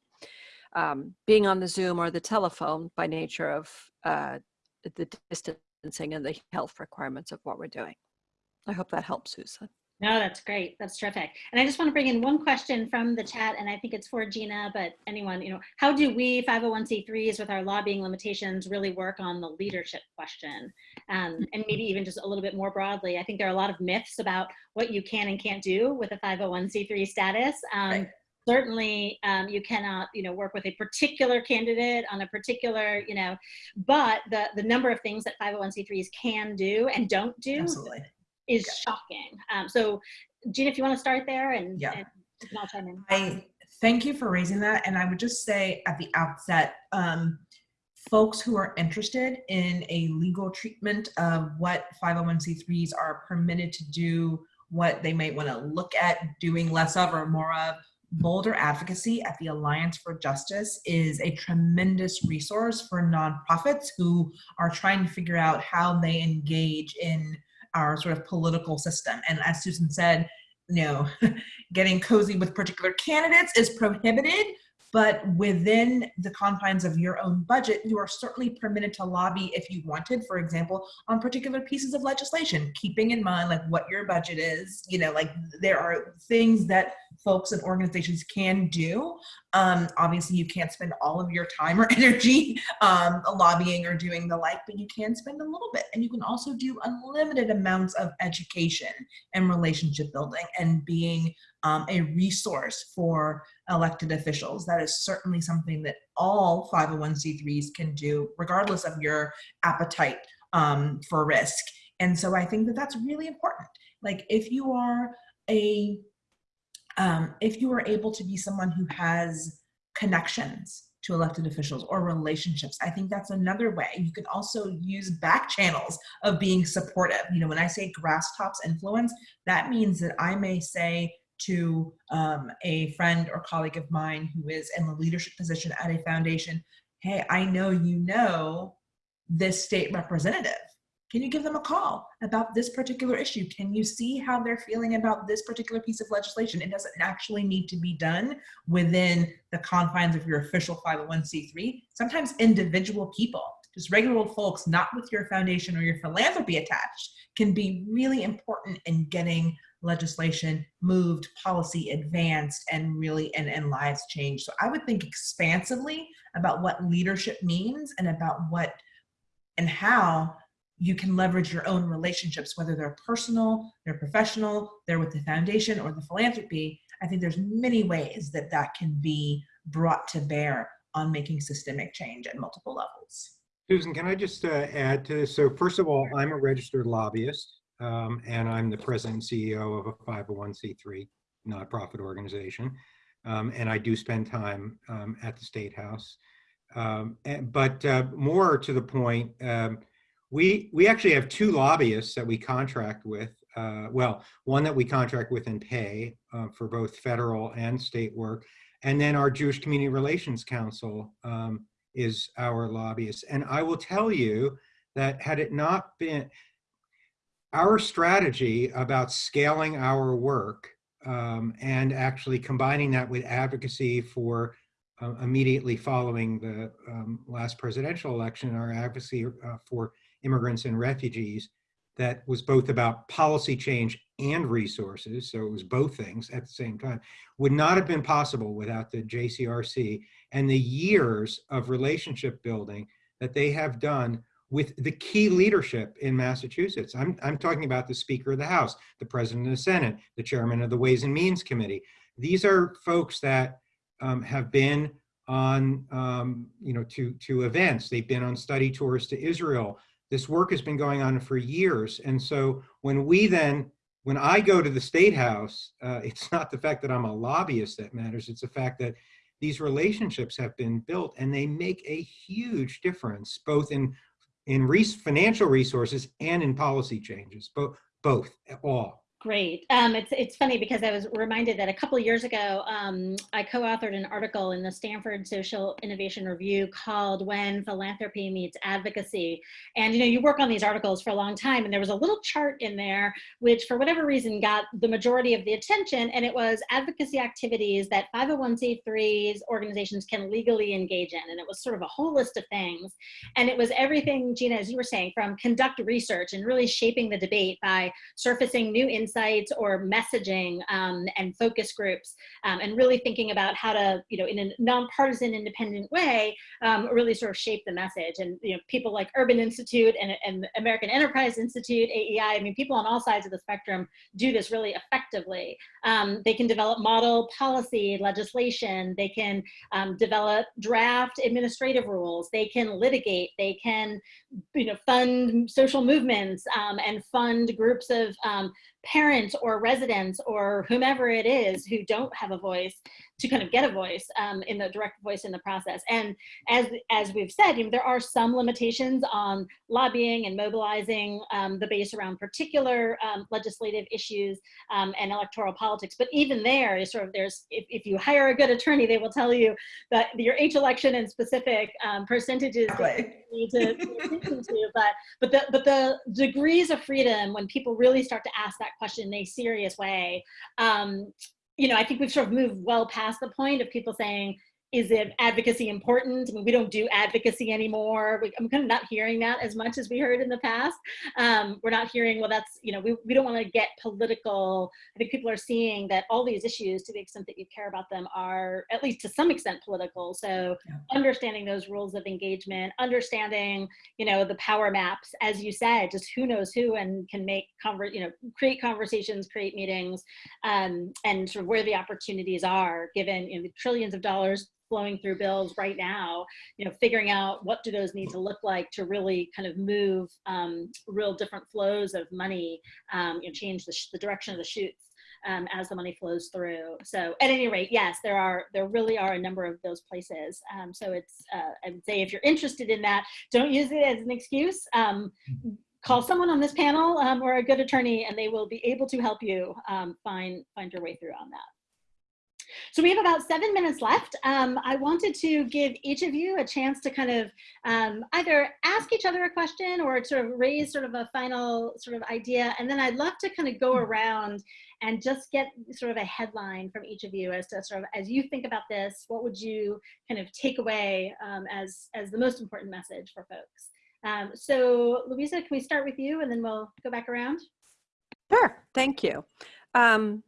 [SPEAKER 3] um, being on the Zoom or the telephone by nature of uh, the distancing and the health requirements of what we're doing. I hope that helps, Susan.
[SPEAKER 2] No, that's great. That's terrific. And I just want to bring in one question from the chat, and I think it's for Gina, but anyone, you know, how do we 501c3s with our lobbying limitations really work on the leadership question? Um, and maybe even just a little bit more broadly, I think there are a lot of myths about what you can and can't do with a 501c3 status. Um,
[SPEAKER 4] Right.
[SPEAKER 2] Certainly, um, you cannot, you know, work with a particular candidate on a particular, you know, but the the number of things that 501c3s can do and don't do
[SPEAKER 4] Absolutely.
[SPEAKER 2] Is shocking. Um, so, Gina, if you want to start there, and,
[SPEAKER 4] Yeah.
[SPEAKER 2] and all chime in.
[SPEAKER 4] I thank you for raising that. And I would just say at the outset, um, folks who are interested in a legal treatment of what 501c3s are permitted to do, what they might want to look at doing less of or more of, Bolder Advocacy at the Alliance for Justice is a tremendous resource for nonprofits who are trying to figure out how they engage in our sort of political system. And as Susan said, you know, (laughs) getting cozy with particular candidates is prohibited, but within the confines of your own budget, you are certainly permitted to lobby if you wanted, for example, on particular pieces of legislation, keeping in mind like what your budget is, you know, like there are things that folks and organizations can do. Um, obviously you can't spend all of your time or (laughs) energy um, lobbying or doing the like, but you can spend a little bit and you can also do unlimited amounts of education and relationship building and being um, a resource for elected officials. That is certainly something that all 501c3s can do, regardless of your appetite um, for risk. And so I think that that's really important. Like if you are a, um, if you are able to be someone who has connections to elected officials or relationships. I think that's another way. You can also use back channels of being supportive. You know, when I say grass tops influence, that means that I may say to um, a friend or colleague of mine who is in the leadership position at a foundation, hey, I know you know this state representative. Can you give them a call about this particular issue? Can you see how they're feeling about this particular piece of legislation? It doesn't actually need to be done within the confines of your official 501c3. Sometimes individual people, just regular old folks, not with your foundation or your philanthropy attached, can be really important in getting legislation moved, policy advanced, and really and, and lives changed. So I would think expansively about what leadership means and about what and how you can leverage your own relationships, whether they're personal, they're professional, they're with the foundation or the philanthropy. I think there's many ways that that can be brought to bear on making systemic change at multiple levels.
[SPEAKER 5] Susan, can I just uh, add to this? So first of all, I'm a registered lobbyist um, and I'm the president and CEO of a 501c3 nonprofit organization. Um, and I do spend time um, at the State House. Um, and, but uh, more to the point, um, we, we actually have two lobbyists that we contract with. Uh, well, one that we contract with and pay uh, for both federal and state work. And then our Jewish Community Relations Council is our lobbyist. And I will tell you that had it not been, our strategy about scaling our work um, and actually combining that with advocacy for uh, immediately following the um, last presidential election, our advocacy uh, for immigrants and refugees that was both about policy change and resources, so it was both things at the same time, would not have been possible without the JCRC and the years of relationship building that they have done with the key leadership in Massachusetts. I'm, I'm talking about the Speaker of the House, the President of the Senate, the Chairman of the Ways and Means Committee. These are folks that um, have been on, um, you know, to, to events. They've been on study tours to Israel. This work has been going on for years. And so when we then, when I go to the State House, uh, it's not the fact that I'm a lobbyist that matters. It's the fact that these relationships have been built and they make a huge difference, both in, in res financial resources and in policy changes, both, both, all.
[SPEAKER 2] Great. Um, it's it's funny because I was reminded that a couple years ago, um, I co-authored an article in the Stanford Social Innovation Review called "When Philanthropy Meets Advocacy." And you know, you work on these articles for a long time, and there was a little chart in there which, for whatever reason, got the majority of the attention, and it was advocacy activities that 501c3s organizations can legally engage in, and it was sort of a whole list of things, and it was everything, Gina, as you were saying, from conduct research and really shaping the debate by surfacing new insights insights or messaging um, and focus groups um, and really thinking about how to, you know, in a nonpartisan independent way, um, really sort of shape the message. And, you know, people like Urban Institute and, and American Enterprise Institute, AEI, I mean, people on all sides of the spectrum do this really effectively. Um, they can develop model policy legislation. They can um, develop draft administrative rules. They can litigate. They can, you know, fund social movements um, and fund groups of parents or residents or whomever it is who don't have a voice to kind of get a voice um, in the direct voice in the process. And as, as we've said, you know, there are some limitations on lobbying and mobilizing um, the base around particular um, legislative issues um, and electoral politics. But even there is sort of there's, if, if you hire a good attorney, they will tell you that your each election and specific um, percentages need to, to but, but, the, but the degrees of freedom when people really start to ask that question in a serious way. Um, you know, I think we've sort of moved well past the point of people saying, is it advocacy important? I mean, we don't do advocacy anymore. We, I'm kind of not hearing that as much as we heard in the past. Um, we're not hearing, well, that's, you know, we, we don't want to get political. I think people are seeing that all these issues, to the extent that you care about them, are at least to some extent political. So yeah. understanding those rules of engagement, understanding, you know, the power maps, as you said, just who knows who and can make, conver you know, create conversations, create meetings, um, and sort of where the opportunities are given you know, the trillions of dollars flowing through bills right now, you know, figuring out what do those need to look like to really kind of move um, real different flows of money, um, you know, change the, the direction of the shoots. Um, as the money flows through. So at any rate, yes, there are there really are a number of those places. Um, so it's uh, I would say if you're interested in that, don't use it as an excuse. Um, call someone on this panel um, or a good attorney, and they will be able to help you um, find find your way through on that. So we have about seven minutes left. Um, I wanted to give each of you a chance to kind of um, either ask each other a question or sort of raise sort of a final sort of idea. And then I'd love to kind of go around and just get sort of a headline from each of you as to sort of, as you think about this, what would you kind of take away um, as, as the most important message for folks? Um, so Louisa, can we start with you and then we'll go back around?
[SPEAKER 3] Sure, thank you. Um,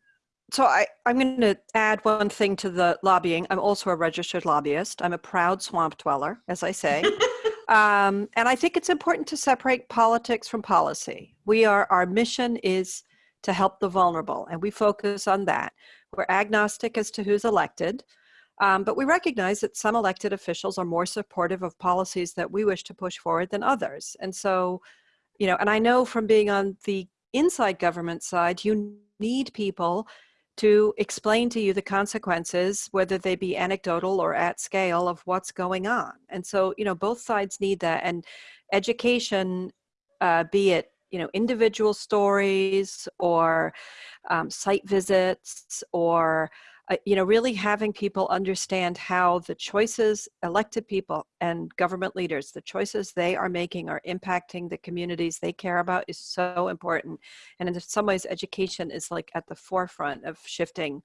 [SPEAKER 3] so I, I'm going to add one thing to the lobbying. I'm also a registered lobbyist. I'm a proud swamp dweller, as I say. (laughs) um, and I think it's important to separate politics from policy. We are, our mission is to help the vulnerable, and we focus on that. We're agnostic as to who's elected, um, but we recognize that some elected officials are more supportive of policies that we wish to push forward than others. And so, you know, and I know from being on the inside government side, you need people to explain to you the consequences, whether they be anecdotal or at scale of what's going on. And so, you know, both sides need that. And education, uh, be it, you know, individual stories or um, site visits or uh, you know, really having people understand how the choices, elected people and government leaders, the choices they are making are impacting the communities they care about is so important. And in some ways, education is like at the forefront of shifting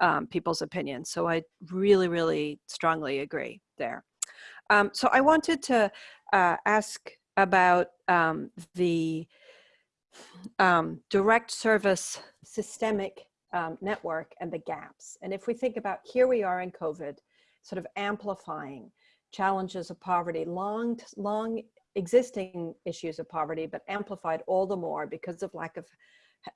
[SPEAKER 3] um, people's opinions. So I really, really strongly agree there. Um, so I wanted to uh, ask about um, the um, direct service systemic um, network and the gaps. And if we think about here we are in COVID, sort of amplifying challenges of poverty, long, long existing issues of poverty, but amplified all the more because of lack of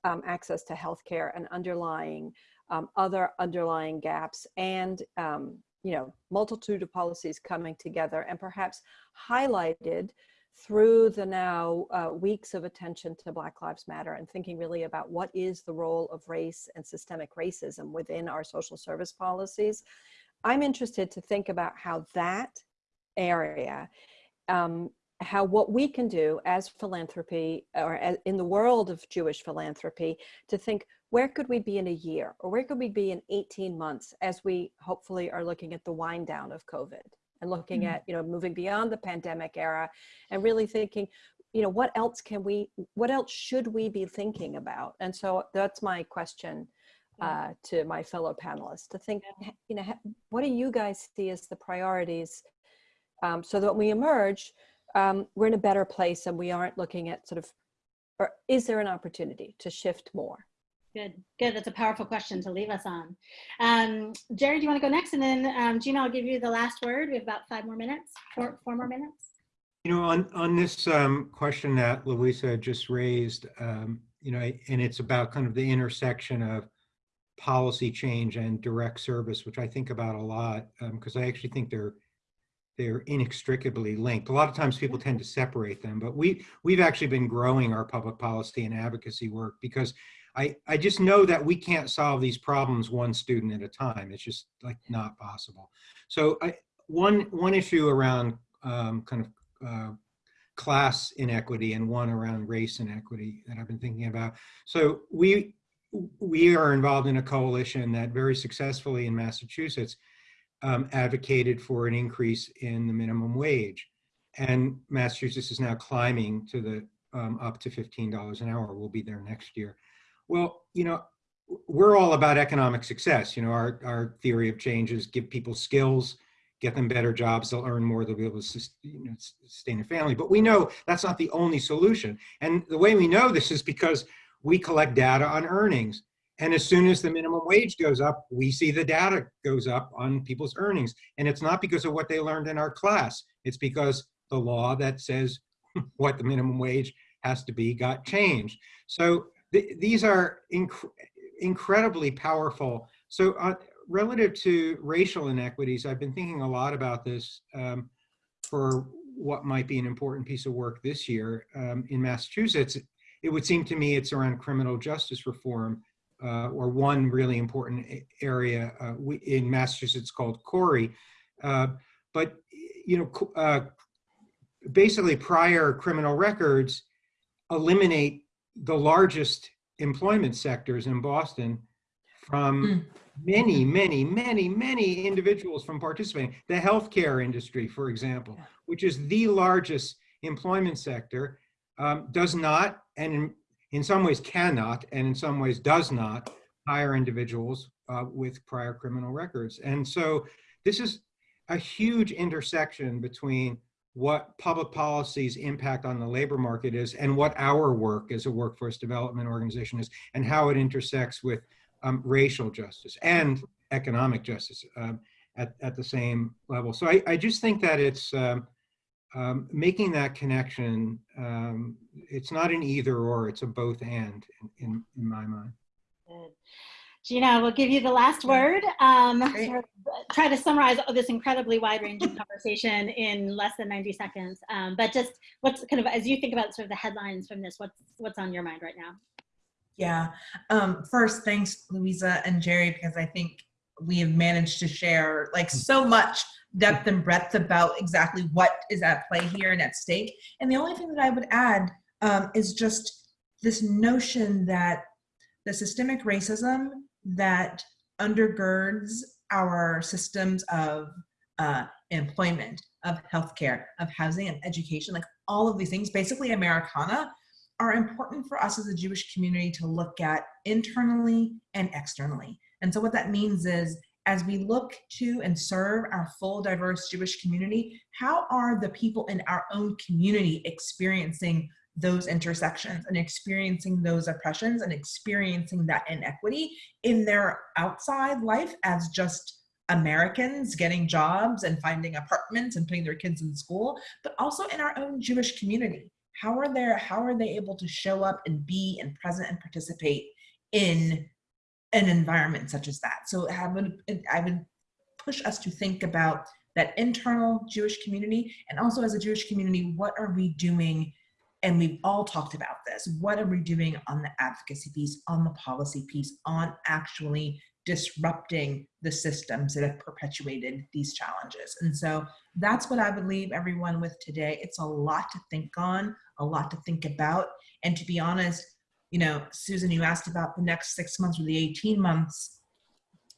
[SPEAKER 3] um, access to healthcare and underlying um, other underlying gaps and um, you know multitude of policies coming together and perhaps highlighted through the now uh, weeks of attention to Black Lives Matter and thinking really about what is the role of race and systemic racism within our social service policies, I'm interested to think about how that area, um, how what we can do as philanthropy or as in the world of Jewish philanthropy to think where could we be in a year or where could we be in 18 months as we hopefully are looking at the wind down of COVID and looking
[SPEAKER 4] Mhm.
[SPEAKER 3] at, you know, moving beyond the pandemic era and really thinking, you know, what else can we, what else should we be thinking about? And so that's my question uh, to my fellow panelists to think, you know, what do you guys see as the priorities um, so that when we emerge, um, we're in a better place and we aren't looking at sort of, or is there an opportunity to shift more?
[SPEAKER 6] Good, good. That's a powerful question to leave us on. Um, Jerry, do you want to go next? And then um, Gina, I'll give you the last word. We have about five more minutes, four, four more minutes.
[SPEAKER 5] You know, on, on this um, question that Louisa just raised, um, you know, and it's about kind of the intersection of policy change and direct service, which I think about a lot, because I actually think they're they're inextricably linked. A lot of times people tend to separate them, but we we've actually been growing our public policy and advocacy work because I I just know that we can't solve these problems one student at a time. It's just like not possible. So I one one issue around um, kind of uh, class inequity and one around race inequity that I've been thinking about. So we we are involved in a coalition that very successfully in Massachusetts um, advocated for an increase in the minimum wage. And Massachusetts is now climbing to the um, up to $15 an hour. We'll be there next year. Well, you know, we're all about economic success. You know, our, our theory of change is give people skills, get them better jobs, they'll earn more, they'll be able to you know, sustain a family. But we know that's not the only solution. And the way we know this is because we collect data on earnings. And as soon as the minimum wage goes up, we see the data goes up on people's earnings. And it's not because of what they learned in our class. It's because the law that says (laughs) what the minimum wage has to be got changed. So th these are inc incredibly powerful. So uh, relative to racial inequities, I've been thinking a lot about this um, for what might be an important piece of work this year um, in Massachusetts. It would seem to me it's around criminal justice reform uh, or one really important area uh, we, in Massachusetts called CORI. Uh, but, you know, uh, basically prior criminal records eliminate the largest employment sectors in Boston from
[SPEAKER 4] Mm.
[SPEAKER 5] many, many, many, many individuals from participating. The healthcare industry, for example, which is the largest employment sector, um, does not, and in, in some ways cannot, and in some ways does not hire individuals uh, with prior criminal records. And so this is a huge intersection between what public policy's impact on the labor market is and what our work as a workforce development organization is and how it intersects with um, racial justice and economic justice um, at, at the same level. So I, I just think that it's um, um, making that connection, um, it's not an either or, it's a both and in, in, in my mind.
[SPEAKER 6] Good. Gina, we'll give you the last word. Um,
[SPEAKER 4] Great.
[SPEAKER 6] sort of try to summarize this incredibly wide-ranging conversation in less than 90 seconds. Um, but just what's kind of, as you think about sort of the headlines from this, what's, what's on your mind right now?
[SPEAKER 4] Yeah. Um, first, thanks, Louisa and Jerry, because I think we have managed to share like so much depth and breadth about exactly what is at play here and at stake. And the only thing that I would add um, is just this notion that the systemic racism that undergirds our systems of uh, employment, of healthcare, of housing and education, like all of these things, basically Americana, are important for us as a Jewish community to look at internally and externally. And so what that means is as we look to and serve our full diverse Jewish community, how are the people in our own community experiencing those intersections and experiencing those oppressions and experiencing that inequity in their outside life as just Americans getting jobs and finding apartments and putting their kids in school, but also in our own Jewish community. How are they, how are they able to show up and be and present and participate in an environment such as that? So I would, I would push us to think about that internal Jewish community and also as a Jewish community, what are we doing? And we've all talked about this. What are we doing on the advocacy piece, on the policy piece, on actually disrupting the systems that have perpetuated these challenges? And so that's what I would leave everyone with today. It's a lot to think on, a lot to think about. And to be honest, you know, Susan, you asked about the next six months or the 18 months.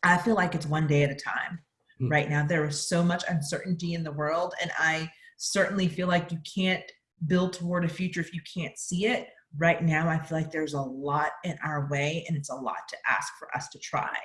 [SPEAKER 4] I feel like it's one day at a time
[SPEAKER 5] Hmm.
[SPEAKER 4] right now. There is so much uncertainty in the world, and I certainly feel like you can't build toward a future if you can't see it. Right now, I feel like there's a lot in our way, and it's a lot to ask for us to try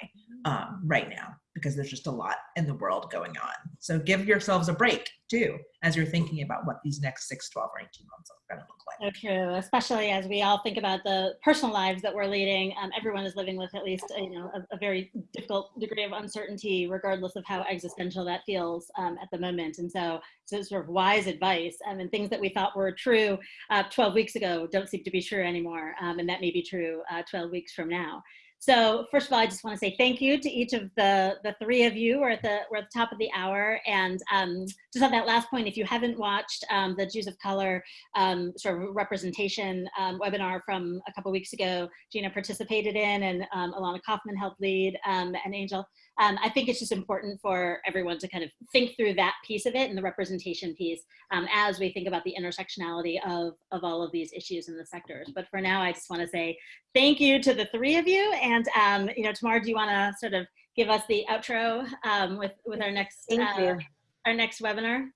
[SPEAKER 4] um, right now because there's just a lot in the world going on. So give yourselves a break too as you're thinking about what these next six, 12, or 18 months are to look like.
[SPEAKER 2] So true, especially as we all think about the personal lives that we're leading. Um, everyone is living with at least you know a, a, very difficult degree of uncertainty, regardless of how existential that feels um, at the moment. And so, so sort of wise advice um, and things that we thought were true uh, 12 weeks ago don't seem to be true anymore, um, and that may be true uh, 12 weeks from now. So first of all, I just want to say thank you to each of the, the three of you. We're at the, we're at the top of the hour. And um, just on that last point, if you haven't watched um, the Jews of Color um, sort of representation um, webinar from a couple weeks ago, Gina participated in and um, Alana Kaufman helped lead um, and Angel. Um, I think it's just important for everyone to kind of think through that piece of it and the representation piece um, as we think about the intersectionality of, of all of these issues in the sectors. But for now, I just want to say thank you to the three of you. And, um, you know, Tamar, do you want to sort of give us the outro um, with, with our next,
[SPEAKER 1] Thank
[SPEAKER 2] uh,
[SPEAKER 1] you.
[SPEAKER 2] our next webinar?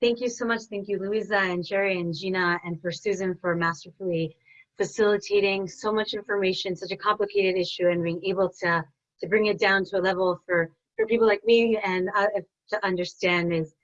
[SPEAKER 1] Thank you so much. Thank you, Louisa and Jerry and Gina, and for Susan for masterfully facilitating so much information, such a complicated issue, and being able to to bring it down to a level for for people like me and uh, to understand is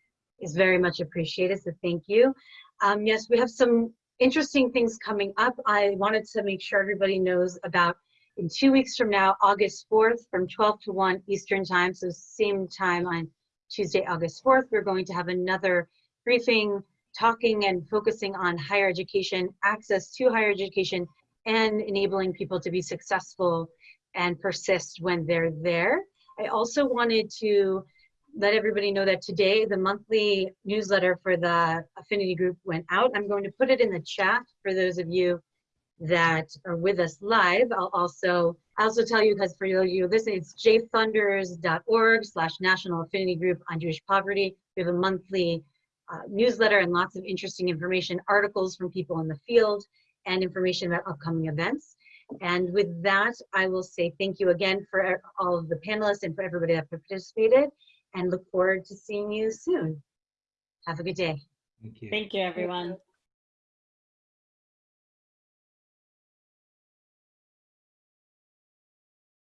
[SPEAKER 1] is very much appreciated. So thank you. Um, yes, we have some interesting things coming up. I wanted to make sure everybody knows about in two weeks from now, August 4th, from 12 to 1 Eastern time, so same time on Tuesday, August 4th, we're going to have another briefing talking and focusing on higher education, access to higher education, and enabling people to be successful and persist when they're there. I also wanted to let everybody know that today the monthly newsletter for the affinity group went out. I'm going to put it in the chat for those of you that are with us live. I'll also I also tell you because for of you listening, it's jfunders.org slash national affinity group on Jewish poverty. We have a monthly uh, newsletter and lots of interesting information, articles from people in the field, and information about upcoming events. And with that, I will say thank you again for all of the panelists and for everybody that participated and look forward to seeing you soon. Have a good day.
[SPEAKER 5] Thank you.
[SPEAKER 2] Thank you, everyone.